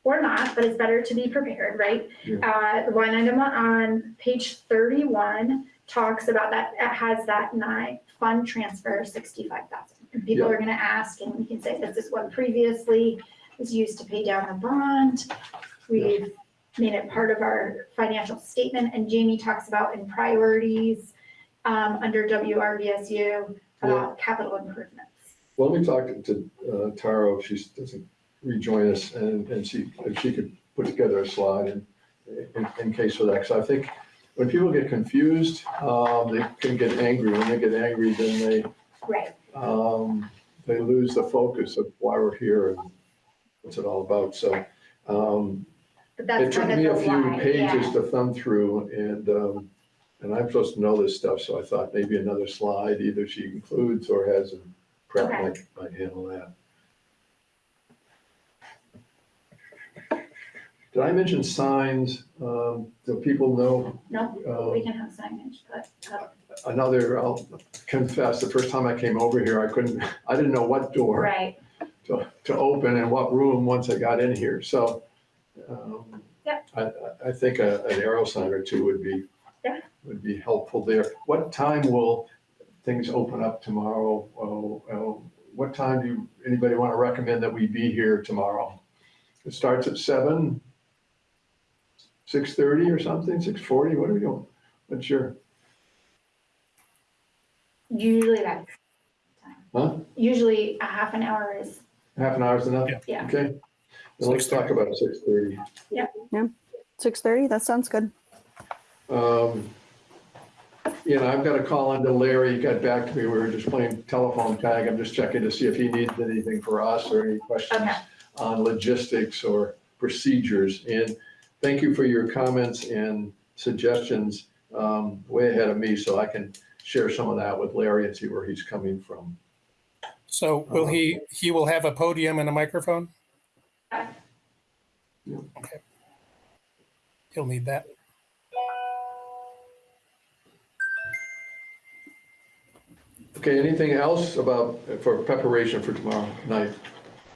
or not, but it's better to be prepared, right? Uh, the line item on page thirty-one talks about that, it has that nine, fund transfer sixty-five thousand. People Yeah. are gonna ask, and we can say, this is what previously was used to pay down the bond. We've made it part of our financial statement, and Jamie talks about in priorities, um, under WRVSU, about capital improvements. well, let me talk to uh, Tara if she doesn't rejoin us and, and see if she could put together a slide in, in, in case of that. Because I think when people get confused, um, they can get angry. When they get angry, then they, Right, um, they lose the focus of why we're here and what's it all about. So, um, it took me a few line, pages yeah. to thumb through and, um, and I'm supposed to know this stuff, so I thought maybe another slide, either she includes or has a prep Okay. might, might handle that. Did I mention signs? Um, do people know No, uh, we can have signage, but, uh, another, I'll confess, the first time I came over here, I couldn't, I didn't know what door right, to, to open and what room once I got in here, so. um, Yep. I, I- I think a- an arrow sign or two would be, Yeah. would be helpful there. What time will things open up tomorrow? Oh, oh, What time do you, anybody want to recommend that we be here tomorrow? It starts at seven? Six thirty or something, six forty, what are we doing? What's your, usually that's, time. huh? usually a half an hour is, Half an hour's enough? Yeah. Yeah. Okay, then let's talk about six thirty. Yeah. Yeah. Six thirty. that sounds good. Um, You know, I've got a call into Larry, he got back to me, we were just playing telephone tag, I'm just checking to see if he needs anything for us or any questions Okay. on logistics or procedures. And thank you for your comments and suggestions, um, way ahead of me, so I can share some of that with Larry and see where he's coming from. So will he, he will have a podium and a microphone? Yeah. Yeah. Okay. He'll need that. Okay, anything else about, for preparation for tomorrow night?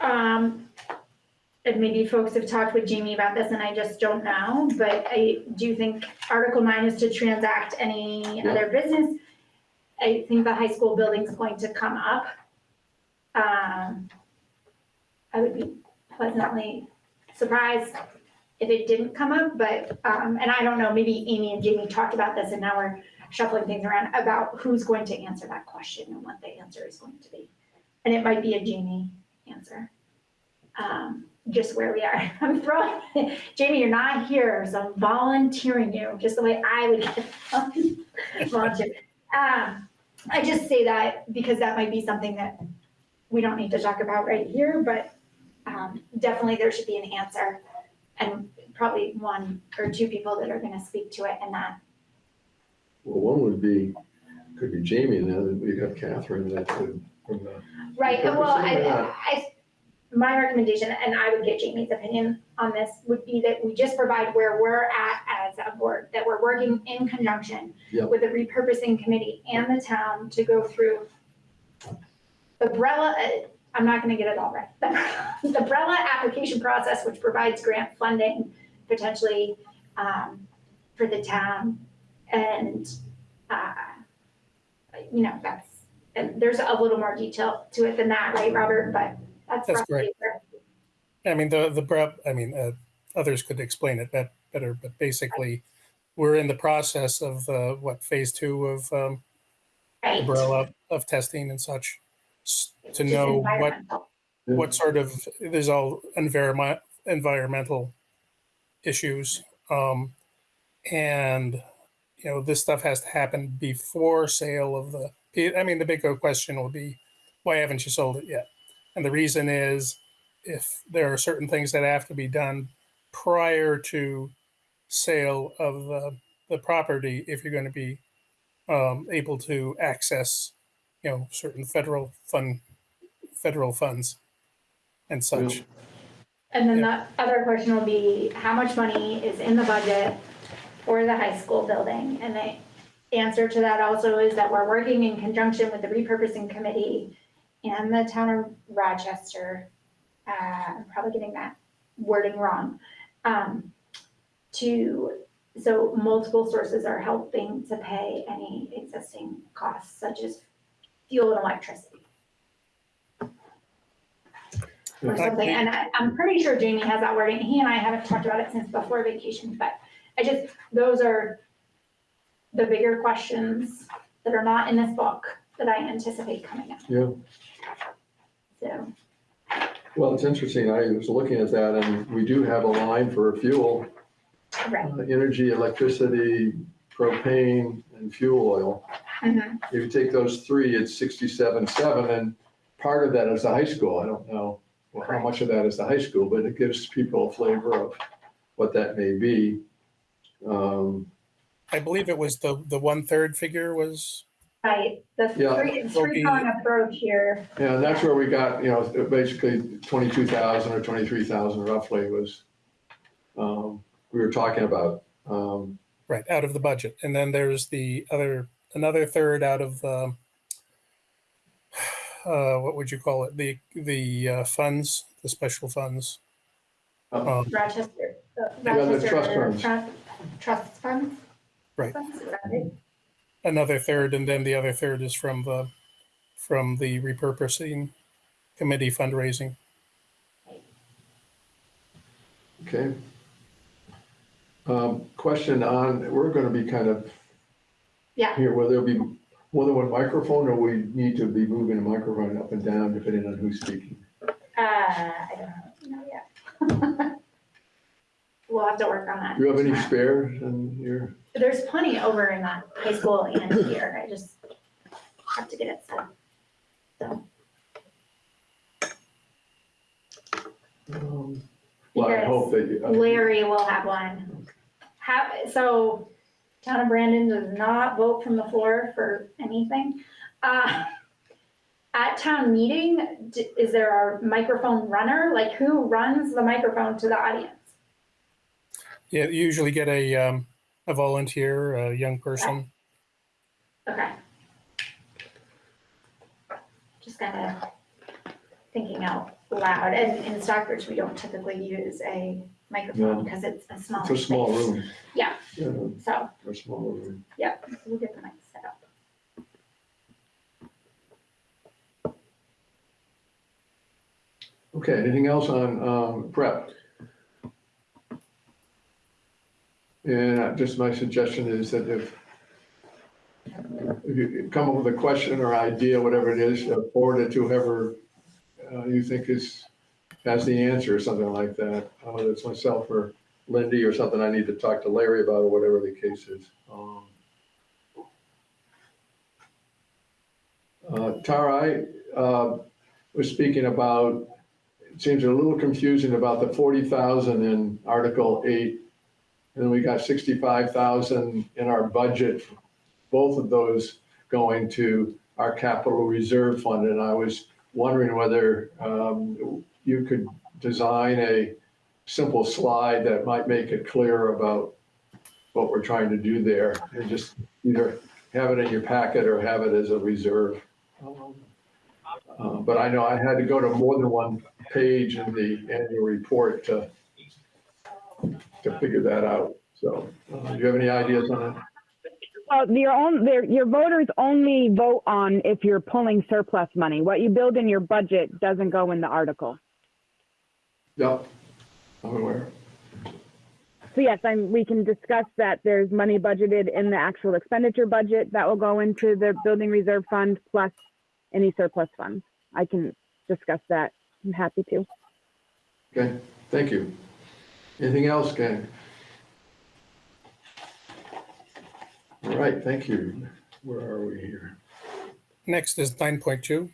um, and maybe folks have talked with Jamie about this and I just don't know, but I do think Article nine is to transact any Yeah. other business. I think the high school building's going to come up. Um, I would be pleasantly surprised if it didn't come up, but, um, and I don't know, maybe Amy and Jamie talked about this and now we're shuffling things around about who's going to answer that question and what the answer is going to be. And it might be a Jamie answer. Um, just where we are. I'm throwing, Jamie, you're not here, so I'm volunteering you, just the way I would volunteer. Um, I just say that because that might be something that we don't need to talk about right here, but, um, definitely there should be an answer. And probably one or two people that are gonna speak to it and that, Well, one would be, could be Jamie, and then we have Catherine that could, right, well, I, I, my recommendation, and I would get Jamie's opinion on this, would be that we just provide where we're at as a board, that we're working in conjunction Yep. with the repurposing committee and the town to go through the BRELLA, uh, I'm not gonna get it all right, the BRELLA application process, which provides grant funding potentially, um, for the town. And, uh, you know, that's, and there's a little more detail to it than that, right, Robert? But that's That's I mean, the, the prep, I mean, uh, others could explain it bet- better, but basically, we're in the process of, uh, what, phase two of, um, right. umbrella of testing and such. To know what, what sort of, there's all environment, environmental issues. Um, and, you know, this stuff has to happen before sale of the, I mean, the bigger question will be, why haven't you sold it yet? And the reason is if there are certain things that have to be done prior to sale of the, the property, if you're going to be um, able to access, you know, certain federal fund federal funds and such. And then the other question will be, how much money is in the budget for the high school building? And the answer to that also is that we're working in conjunction with the repurposing committee and the town of Rochester. Uh, I'm probably getting that wording wrong. Um, to, so multiple sources are helping to pay any existing costs such as fuel and electricity. Or something, and I, I'm pretty sure Jamie has that wording, he and I haven't talked about it since before vacation, but I just, those are the bigger questions that are not in this book that I anticipate coming up, Yeah, so. well, it's interesting. I was looking at that and we do have a line for fuel, Right. uh, energy, electricity, propane and fuel oil. Mhm. If you take those three, it's sixty-seven, seven, and part of that is the high school. I don't know well, how much of that is the high school, but it gives people a flavor of what that may be. Um, I believe it was the, the one-third figure was, Right, the Yeah. three, Will three-prong approach here, Yeah, and that's where we got, you know, basically twenty-two thousand or twenty-three thousand roughly was, um, we were talking about. Um, right, out of the budget. And then there's the other, another third out of, um, uh, what would you call it? The, the uh, funds, the special funds. uh, Um, Rochester, uh, Yeah, the trust funds. Trust, trust funds? Right. Funds, is that right? Another third, and then the other third is from the, from the repurposing committee fundraising. Okay. Um, question on, we're gonna be kind of Yeah. here, will there be more than one microphone, or we need to be moving a microphone up and down depending on who's speaking? Uh, I don't know yet. We'll have to work on that. Do you have any spares in your, There's plenty over in that high school and here, I just have to get it set. So, um, well, I hope that you. Larry will have one. Have, so, town of Brandon does not vote from the floor for anything. Uh, At town meeting, d- is there a microphone runner? Like who runs the microphone to the audience? Yeah, you usually get a, um, a volunteer, a young person. Okay. Just kind of thinking out loud. And in Stockbridge, we don't typically use a microphone No. because it's a small It's a small space. room. Yeah. Yeah, So, a small room. yeah, so we'll get the mic set up. Okay, anything else on, um, prep? And just my suggestion is that if, if you come up with a question or idea, whatever it is, uh, forward it to whoever uh, you think is, has the answer or something like that. Uh, Whether it's myself or Lindy or something I need to talk to Larry about or whatever the case is. Um, Uh, Tara, I, uh, was speaking about, it seems a little confusing about the forty thousand in Article eight. And we got sixty-five thousand in our budget, both of those going to our capital reserve fund. And I was wondering whether, um, you could design a simple slide that might make it clear about what we're trying to do there. And just either have it in your packet or have it as a reserve. Uh, But I know I had to go to more than one page in the annual report to, to figure that out. So, uh, do you have any ideas on that? Well, your own, their, your voters only vote on if you're pulling surplus money. What you build in your budget doesn't go in the article. Yep, I'm aware. So yes, I'm, we can discuss that there's money budgeted in the actual expenditure budget that will go into the building reserve fund plus any surplus funds. I can discuss that. I'm happy to. Okay, thank you. Anything else, gang? All right, thank you. Where are we here? Next is nine point two.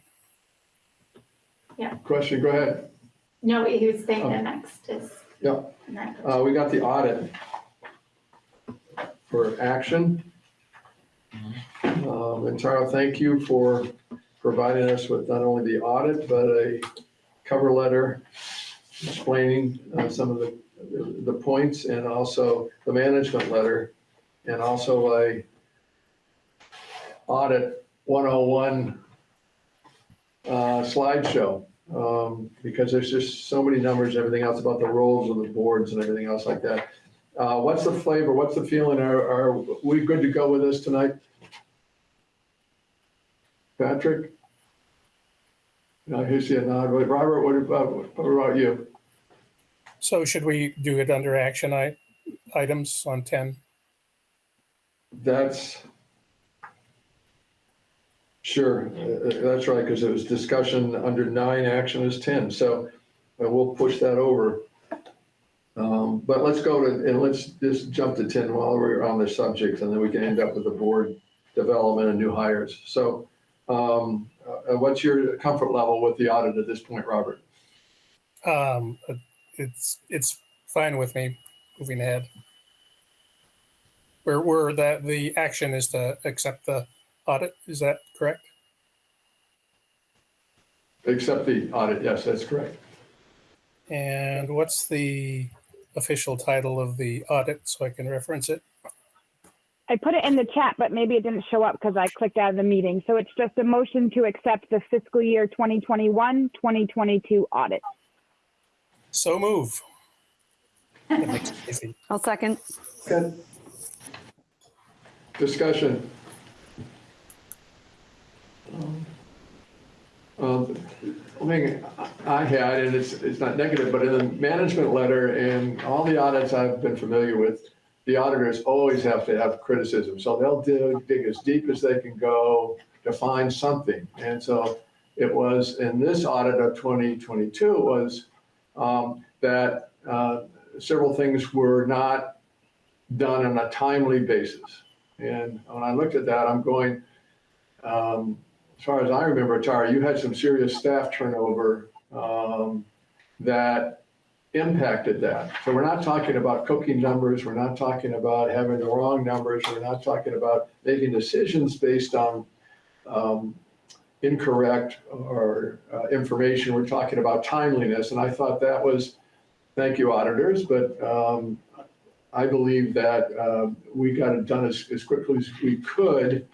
Yeah. Question, go ahead. No, he was saying the Oh. next is. Yeah. next. Uh, we got the audit for action. Um, and Tara, thank you for providing us with not only the audit, but a cover letter explaining uh, some of the, the points and also the management letter and also a audit 101 uh, slideshow. um, Because there's just so many numbers, and everything else about the roles of the boards and everything else like that. Uh, What's the flavor? What's the feeling? Are, are we good to go with this tonight? Patrick? I hear you nod. Robert, what about, what about you? So should we do it under action i- items on 10? That's, sure, uh, uh, that's right, because it was discussion under nine, action is 10, so uh, we'll push that over. Um, But let's go to, and let's just jump to 10 while we're on the subject, and then we can end up with the board development and new hires. So um, uh, what's your comfort level with the audit at this point, Robert? Um, It's, it's fine with me moving ahead. Where, where that, the action is to accept the audit, is that correct? Accept the audit, yes, that's correct. And what's the official title of the audit so I can reference it? I put it in the chat, but maybe it didn't show up because I clicked out of the meeting. So it's just a motion to accept the fiscal year 2021, 2022 audit. So move. That makes it easy. I'll second. Good. Discussion. Um, I think I had, and it's, it's not negative, but in the management letter and all the audits I've been familiar with, the auditors always have to have criticism. So they'll dig, dig as deep as they can go to find something. And so it was, in this audit of 2022 was um, that uh, several things were not done on a timely basis. And when I looked at that, I'm going, um, as far as I remember, Tara, you had some serious staff turnover um, that impacted that. So we're not talking about cooking numbers. We're not talking about having the wrong numbers. We're not talking about making decisions based on um, incorrect or uh, information. We're talking about timeliness. And I thought that was, thank you auditors, but um, I believe that um, we got it done as, as quickly as we could,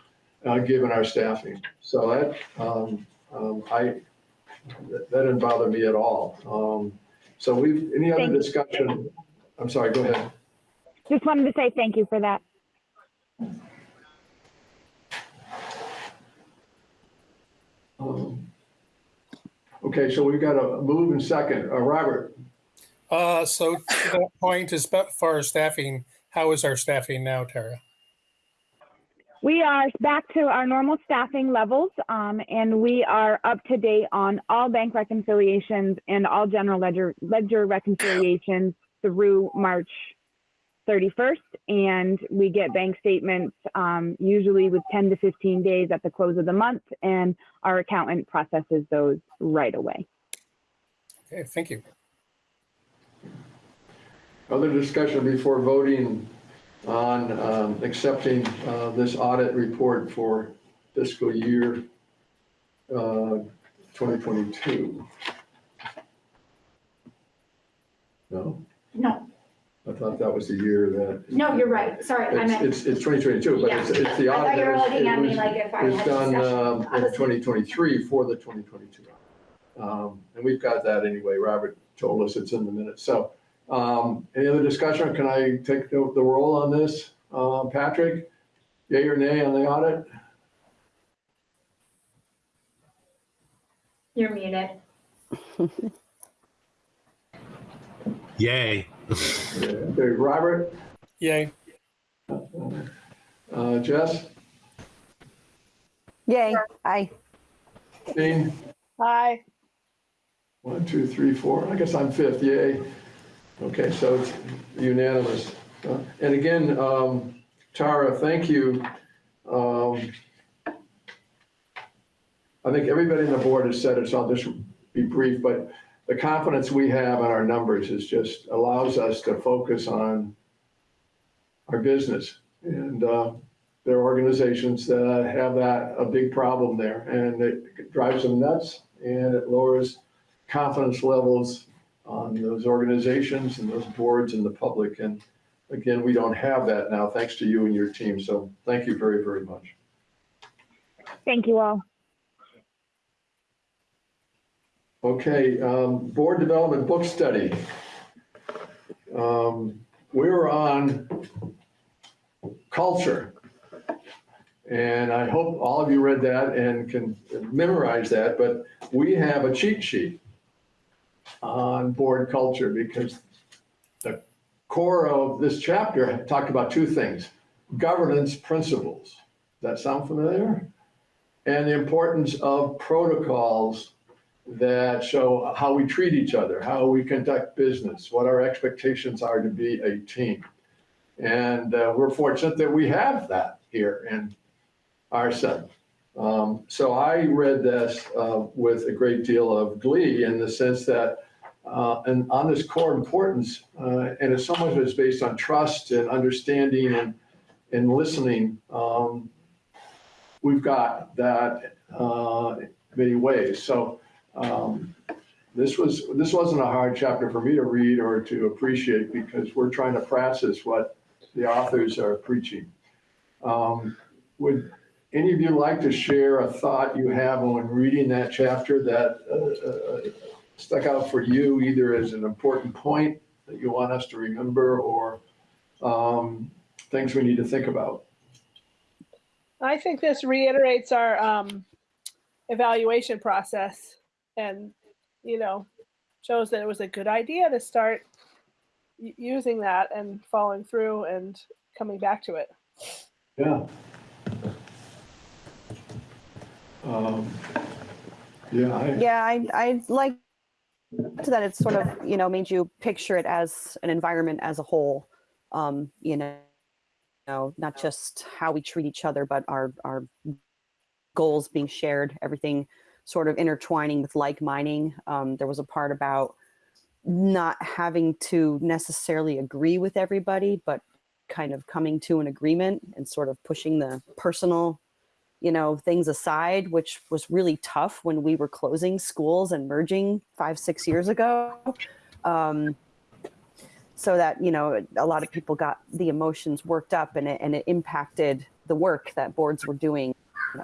uh, given our staffing. So that, um, um, I, that didn't bother me at all. Um, So we've, any other Thank you. discussion? I'm sorry, go ahead. Just wanted to say thank you for that. Okay, so we've got a move and second. Uh, Robert, Uh, so to that point, as far as staffing, how is our staffing now, Tara? We are back to our normal staffing levels, um, and we are up to date on all bank reconciliations and all general ledger ledger reconciliations through March 31st. And we get bank statements um, usually with 10 to 15 days at the close of the month, and our accountant processes those right away. Okay, thank you. other discussion before voting on um, accepting uh, this audit report for fiscal year uh, 2022? No? No, I thought that was the year that. no, you're right. Sorry, I It's, meant, it's, it's 2022, but it's, it's the I audit. thought you were that was- looking at me was- like if I It was had done discussion. um, I in was- 2023 for the 2022. Um, And we've got that anyway. Robert told us it's in the minutes. So um, any other discussion? Can I take the, the roll on this? Um, Patrick, yay or nay on the audit? You're muted. Yay. Okay, Robert, Yay. uh, Jess, Yay, aye. Dean? Hi. One, two, three, four. I guess I'm fifth, yay. Okay, so it's unanimous. Uh, And again, um, Tara, thank you. Um, I think everybody on the board has said it, so I'll just be brief, but the confidence we have in our numbers is just allows us to focus on our business. And uh, there are organizations that have that, a big problem there, and it drives them nuts, and it lowers confidence levels on those organizations and those boards and the public. And again, we don't have that now, thanks to you and your team. So thank you very, very much. Thank you all. Okay, um, board development book study. Um, we were on culture. And I hope all of you read that and can memorize that, but we have a cheat sheet on board culture because the core of this chapter talked about two things, governance principles. Does that sound familiar? And the importance of protocols that show how we treat each other, how we conduct business, what our expectations are to be a team. And uh, we're fortunate that we have that here in our set. Um, so I read this uh, with a great deal of glee in the sense that, uh, and on this core importance, uh, and it's so much of it's based on trust and understanding and, and listening. Um, we've got that uh, many ways. So um, this was this wasn't a hard chapter for me to read or to appreciate because we're trying to practice what the authors are preaching. Um, would any of you like to share a thought you have on reading that chapter that uh, uh, stuck out for you, either as an important point that you want us to remember or um, things we need to think about? I think this reiterates our um, evaluation process and, you know, shows that it was a good idea to start using that and following through and coming back to it. Yeah. Um, Yeah, I, Yeah, I, I like that it's sort of, you know, made you picture it as an environment as a whole. Um, you know, know, not just how we treat each other, but our, our goals being shared, everything sort of intertwining with like mining. Um, there was a part about not having to necessarily agree with everybody, but kind of coming to an agreement and sort of pushing the personal you know, things aside, which was really tough when we were closing schools and merging five, six years ago. Um, so that, you know, a lot of people got the emotions worked up and it, and it impacted the work that boards were doing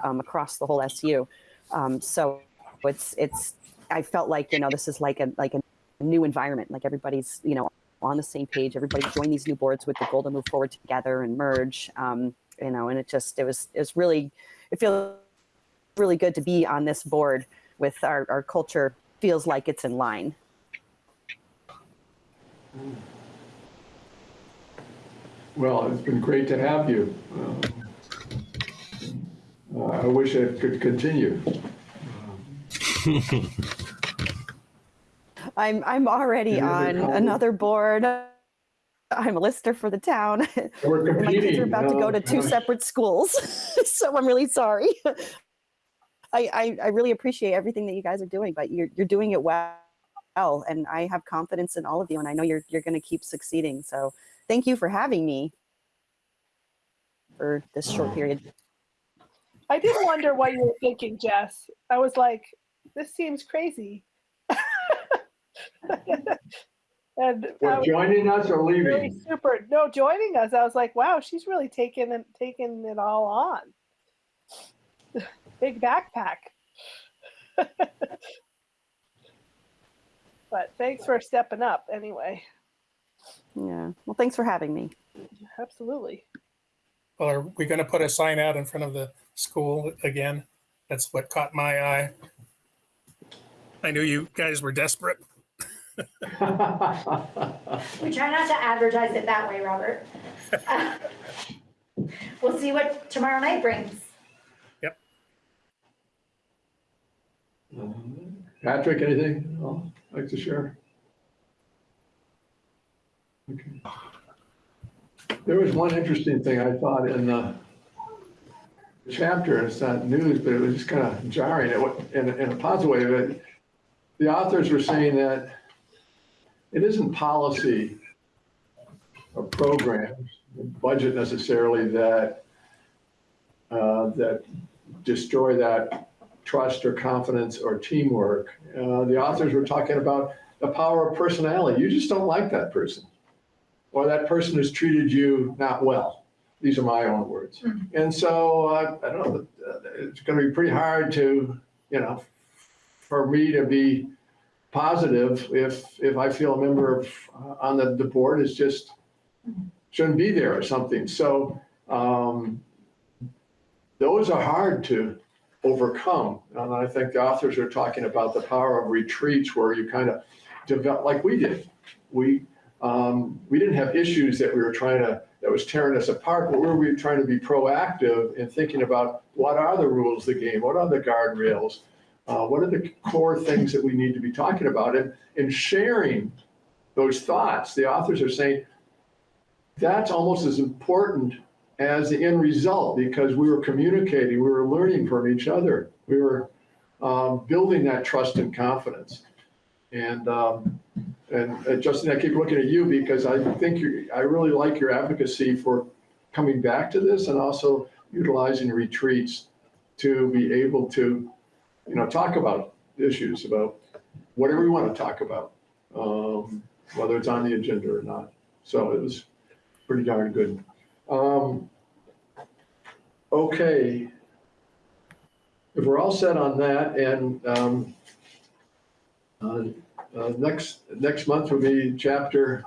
um, across the whole SU. Um, so it's, it's, I felt like, you know, this is like a, like a new environment, like everybody's, you know, on the same page, everybody joined these new boards with the goal to move forward together and merge. Um, you know, and it just, it was, it was really, it feels really good to be on this board with our, our culture feels like it's in line. well, it's been great to have you. Um, uh, I wish it could continue. I'm, I'm already on another board. I'm a lister for the town. My kids are about to go to two gosh. separate schools. so I'm really sorry. I, I, I really appreciate everything that you guys are doing, but you're, you're doing it well. And I have confidence in all of you. And I know you're, you're going to keep succeeding. So thank you for having me for this short period. I did wonder what you were thinking, Jess. I was like, this seems crazy. and I joining us or really leaving? super. No, joining us, I was like, wow, she's really taking it, taking it all on. Big backpack. but thanks for stepping up anyway. Yeah. Well, thanks for having me. Absolutely. Well, are we going to put a sign out in front of the school again? That's what caught my eye. I knew you guys were desperate. We try not to advertise it that way, Robert. Uh, We'll see what tomorrow night brings. Yep. Patrick, anything else like to share? Okay. There was one interesting thing I thought in the chapter, it's not news, but it was just kind of jarring It in, in a positive way. That the authors were saying that it isn't policy or programs, budget necessarily that uh, that destroy that trust or confidence or teamwork. Uh, The authors were talking about the power of personality. You just don't like that person. Or that person has treated you not well. These are my own words. And so, uh, I don't know, uh, it's going to be pretty hard to, you know, for me to be positive if, if I feel a member of, uh, on the, the board is just, shouldn't be there or something. So, um, those are hard to overcome. And I think the authors are talking about the power of retreats where you kind of develop, like we did. We, um, we didn't have issues that we were trying to, that was tearing us apart, but we were trying to be proactive in thinking about what are the rules of the game? What are the guardrails? Uh, what are the core things that we need to be talking about? And, and sharing those thoughts. The authors are saying that's almost as important as the end result because we were communicating, we were learning from each other. We were um, building that trust and confidence. And, um, and uh, Justin, I keep looking at you because I think you, I really like your advocacy for coming back to this and also utilizing retreats to be able to, you know, talk about issues, about whatever we want to talk about, um, whether it's on the agenda or not. So it was pretty darn good. Um, okay. If we're all set on that and, um, uh, uh, next, next month will be chapter,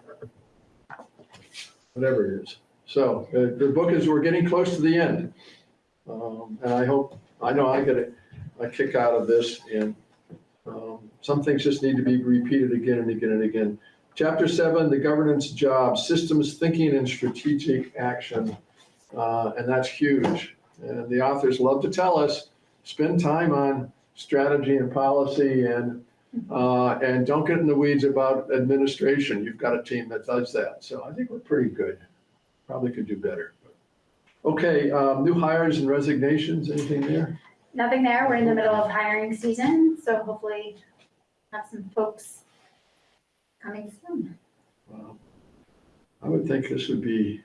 whatever it is. So uh, the book is, we're getting close to the end. Um, and I hope, I know I get a, a kick out of this and, um, some things just need to be repeated again and again and again. Chapter seven, the governance job, systems thinking and strategic action. Uh, and that's huge. And the authors love to tell us, spend time on strategy and policy and, uh, and don't get in the weeds about administration. You've got a team that does that. So I think we're pretty good. Probably could do better. Okay, um, new hires and resignations, anything there? Nothing there. We're in the middle of hiring season, so hopefully have some folks coming soon. Wow. I would think this would be.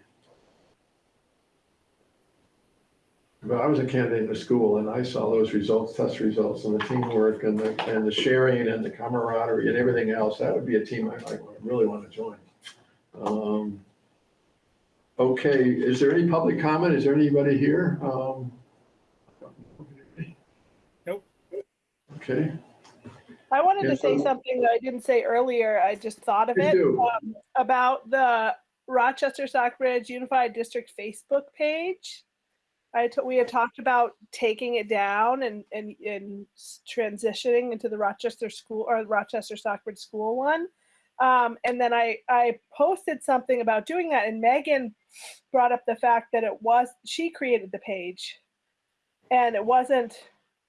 Well, I was a candidate in the school and I saw those results, test results and the teamwork and the, and the sharing and the camaraderie and everything else. That would be a team I might really want to join. Um, Okay, is there any public comment? Is there anybody here? Um, Nope. Okay, I wanted to say something that I didn't say earlier. I just thought of Please it um, about the Rochester Stockbridge Unified District Facebook page. I t- we had talked about taking it down and and and transitioning into the Rochester school or Rochester Stockbridge school one. Um, and then I I posted something about doing that, and Megan brought up the fact that it was she created the page, and it wasn't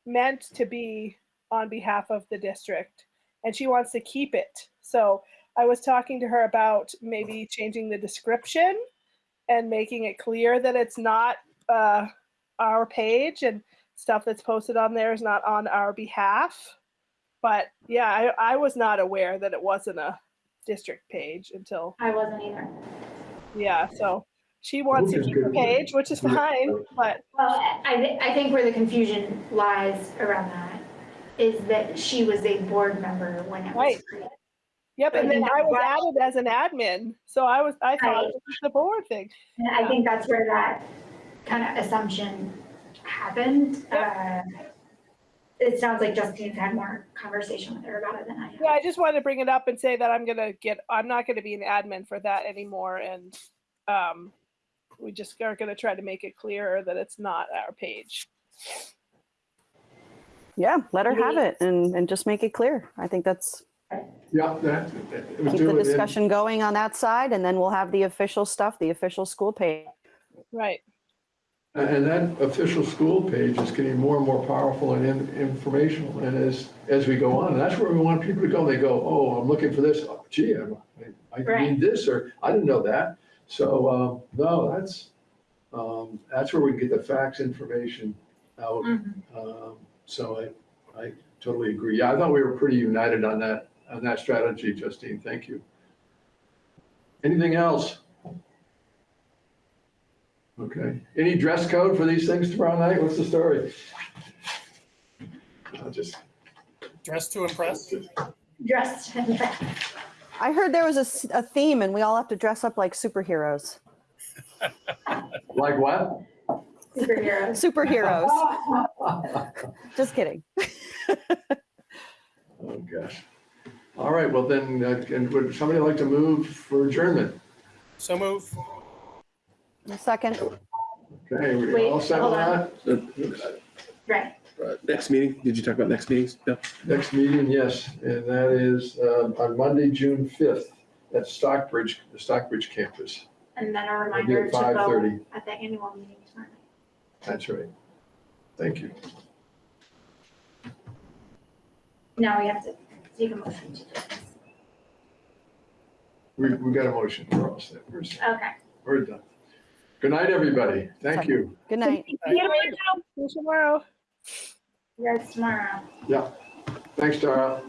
meant to be on behalf of the district and she wants to keep it. So I was talking to her about maybe changing the description and making it clear that it's not uh, our page and stuff that's posted on there is not on our behalf. But yeah, I, I was not aware that it wasn't a district page until, I wasn't either. yeah, so she wants to keep the page, which is fine, but Well, I, thi- I think where the confusion lies around that is that she was a board member when it was created. Yep, But and then then I was added as an admin, so I was, I thought Right. it was the board thing. And I think that's where that kind of assumption happened. Uh, It sounds like Justine's had more conversation with her about it than I have. Yeah, I just wanted to bring it up and say that I'm gonna get, I'm not gonna be an admin for that anymore, and um, we just are gonna try to make it clearer that it's not our page. Yeah, let her have it and, and just make it clear. I think that's, yeah, that. it would keep the it in- discussion going on that side and then we'll have the official stuff, the official school page. Right, And that official school page is getting more and more powerful and in- informational, and as, as we go on, and that's where we want people to go, they go, oh, I'm looking for this, Oh, gee, I, I Right. need this, or I didn't know that. So, um, no, that's, um, that's where we can get the facts information out. Mhm. Um, So I, I totally agree. Yeah, I thought we were pretty united on that, on that strategy, Justine, thank you. Anything else? Okay. Any dress code for these things tomorrow night? What's the story? I'll just, Dress to impress? Dressed. in red. I heard there was a s- a, theme and we all have to dress up like superheroes. like what? Superheroes. Superheroes. Just kidding. Oh, gosh. All right, well then, uh, and would somebody like to move for adjournment? So move. A second. Okay, we Wait, all set with hold that? Right. Uh, Next meeting, did you talk about next meetings? No. Next meeting, yes, and that is uh, on Monday, June 5th at Stockbridge, the Stockbridge campus. And then a It'll be reminder at to vote 5:30. at the annual meeting tomorrow. That's right. Thank you. Now we have to take a motion to do this. We, we got a motion. We're all set. We're. Okay. we're done. Good night, everybody. Thank you. Good night. See you tomorrow. You guys tomorrow. Yeah. Thanks, Tara.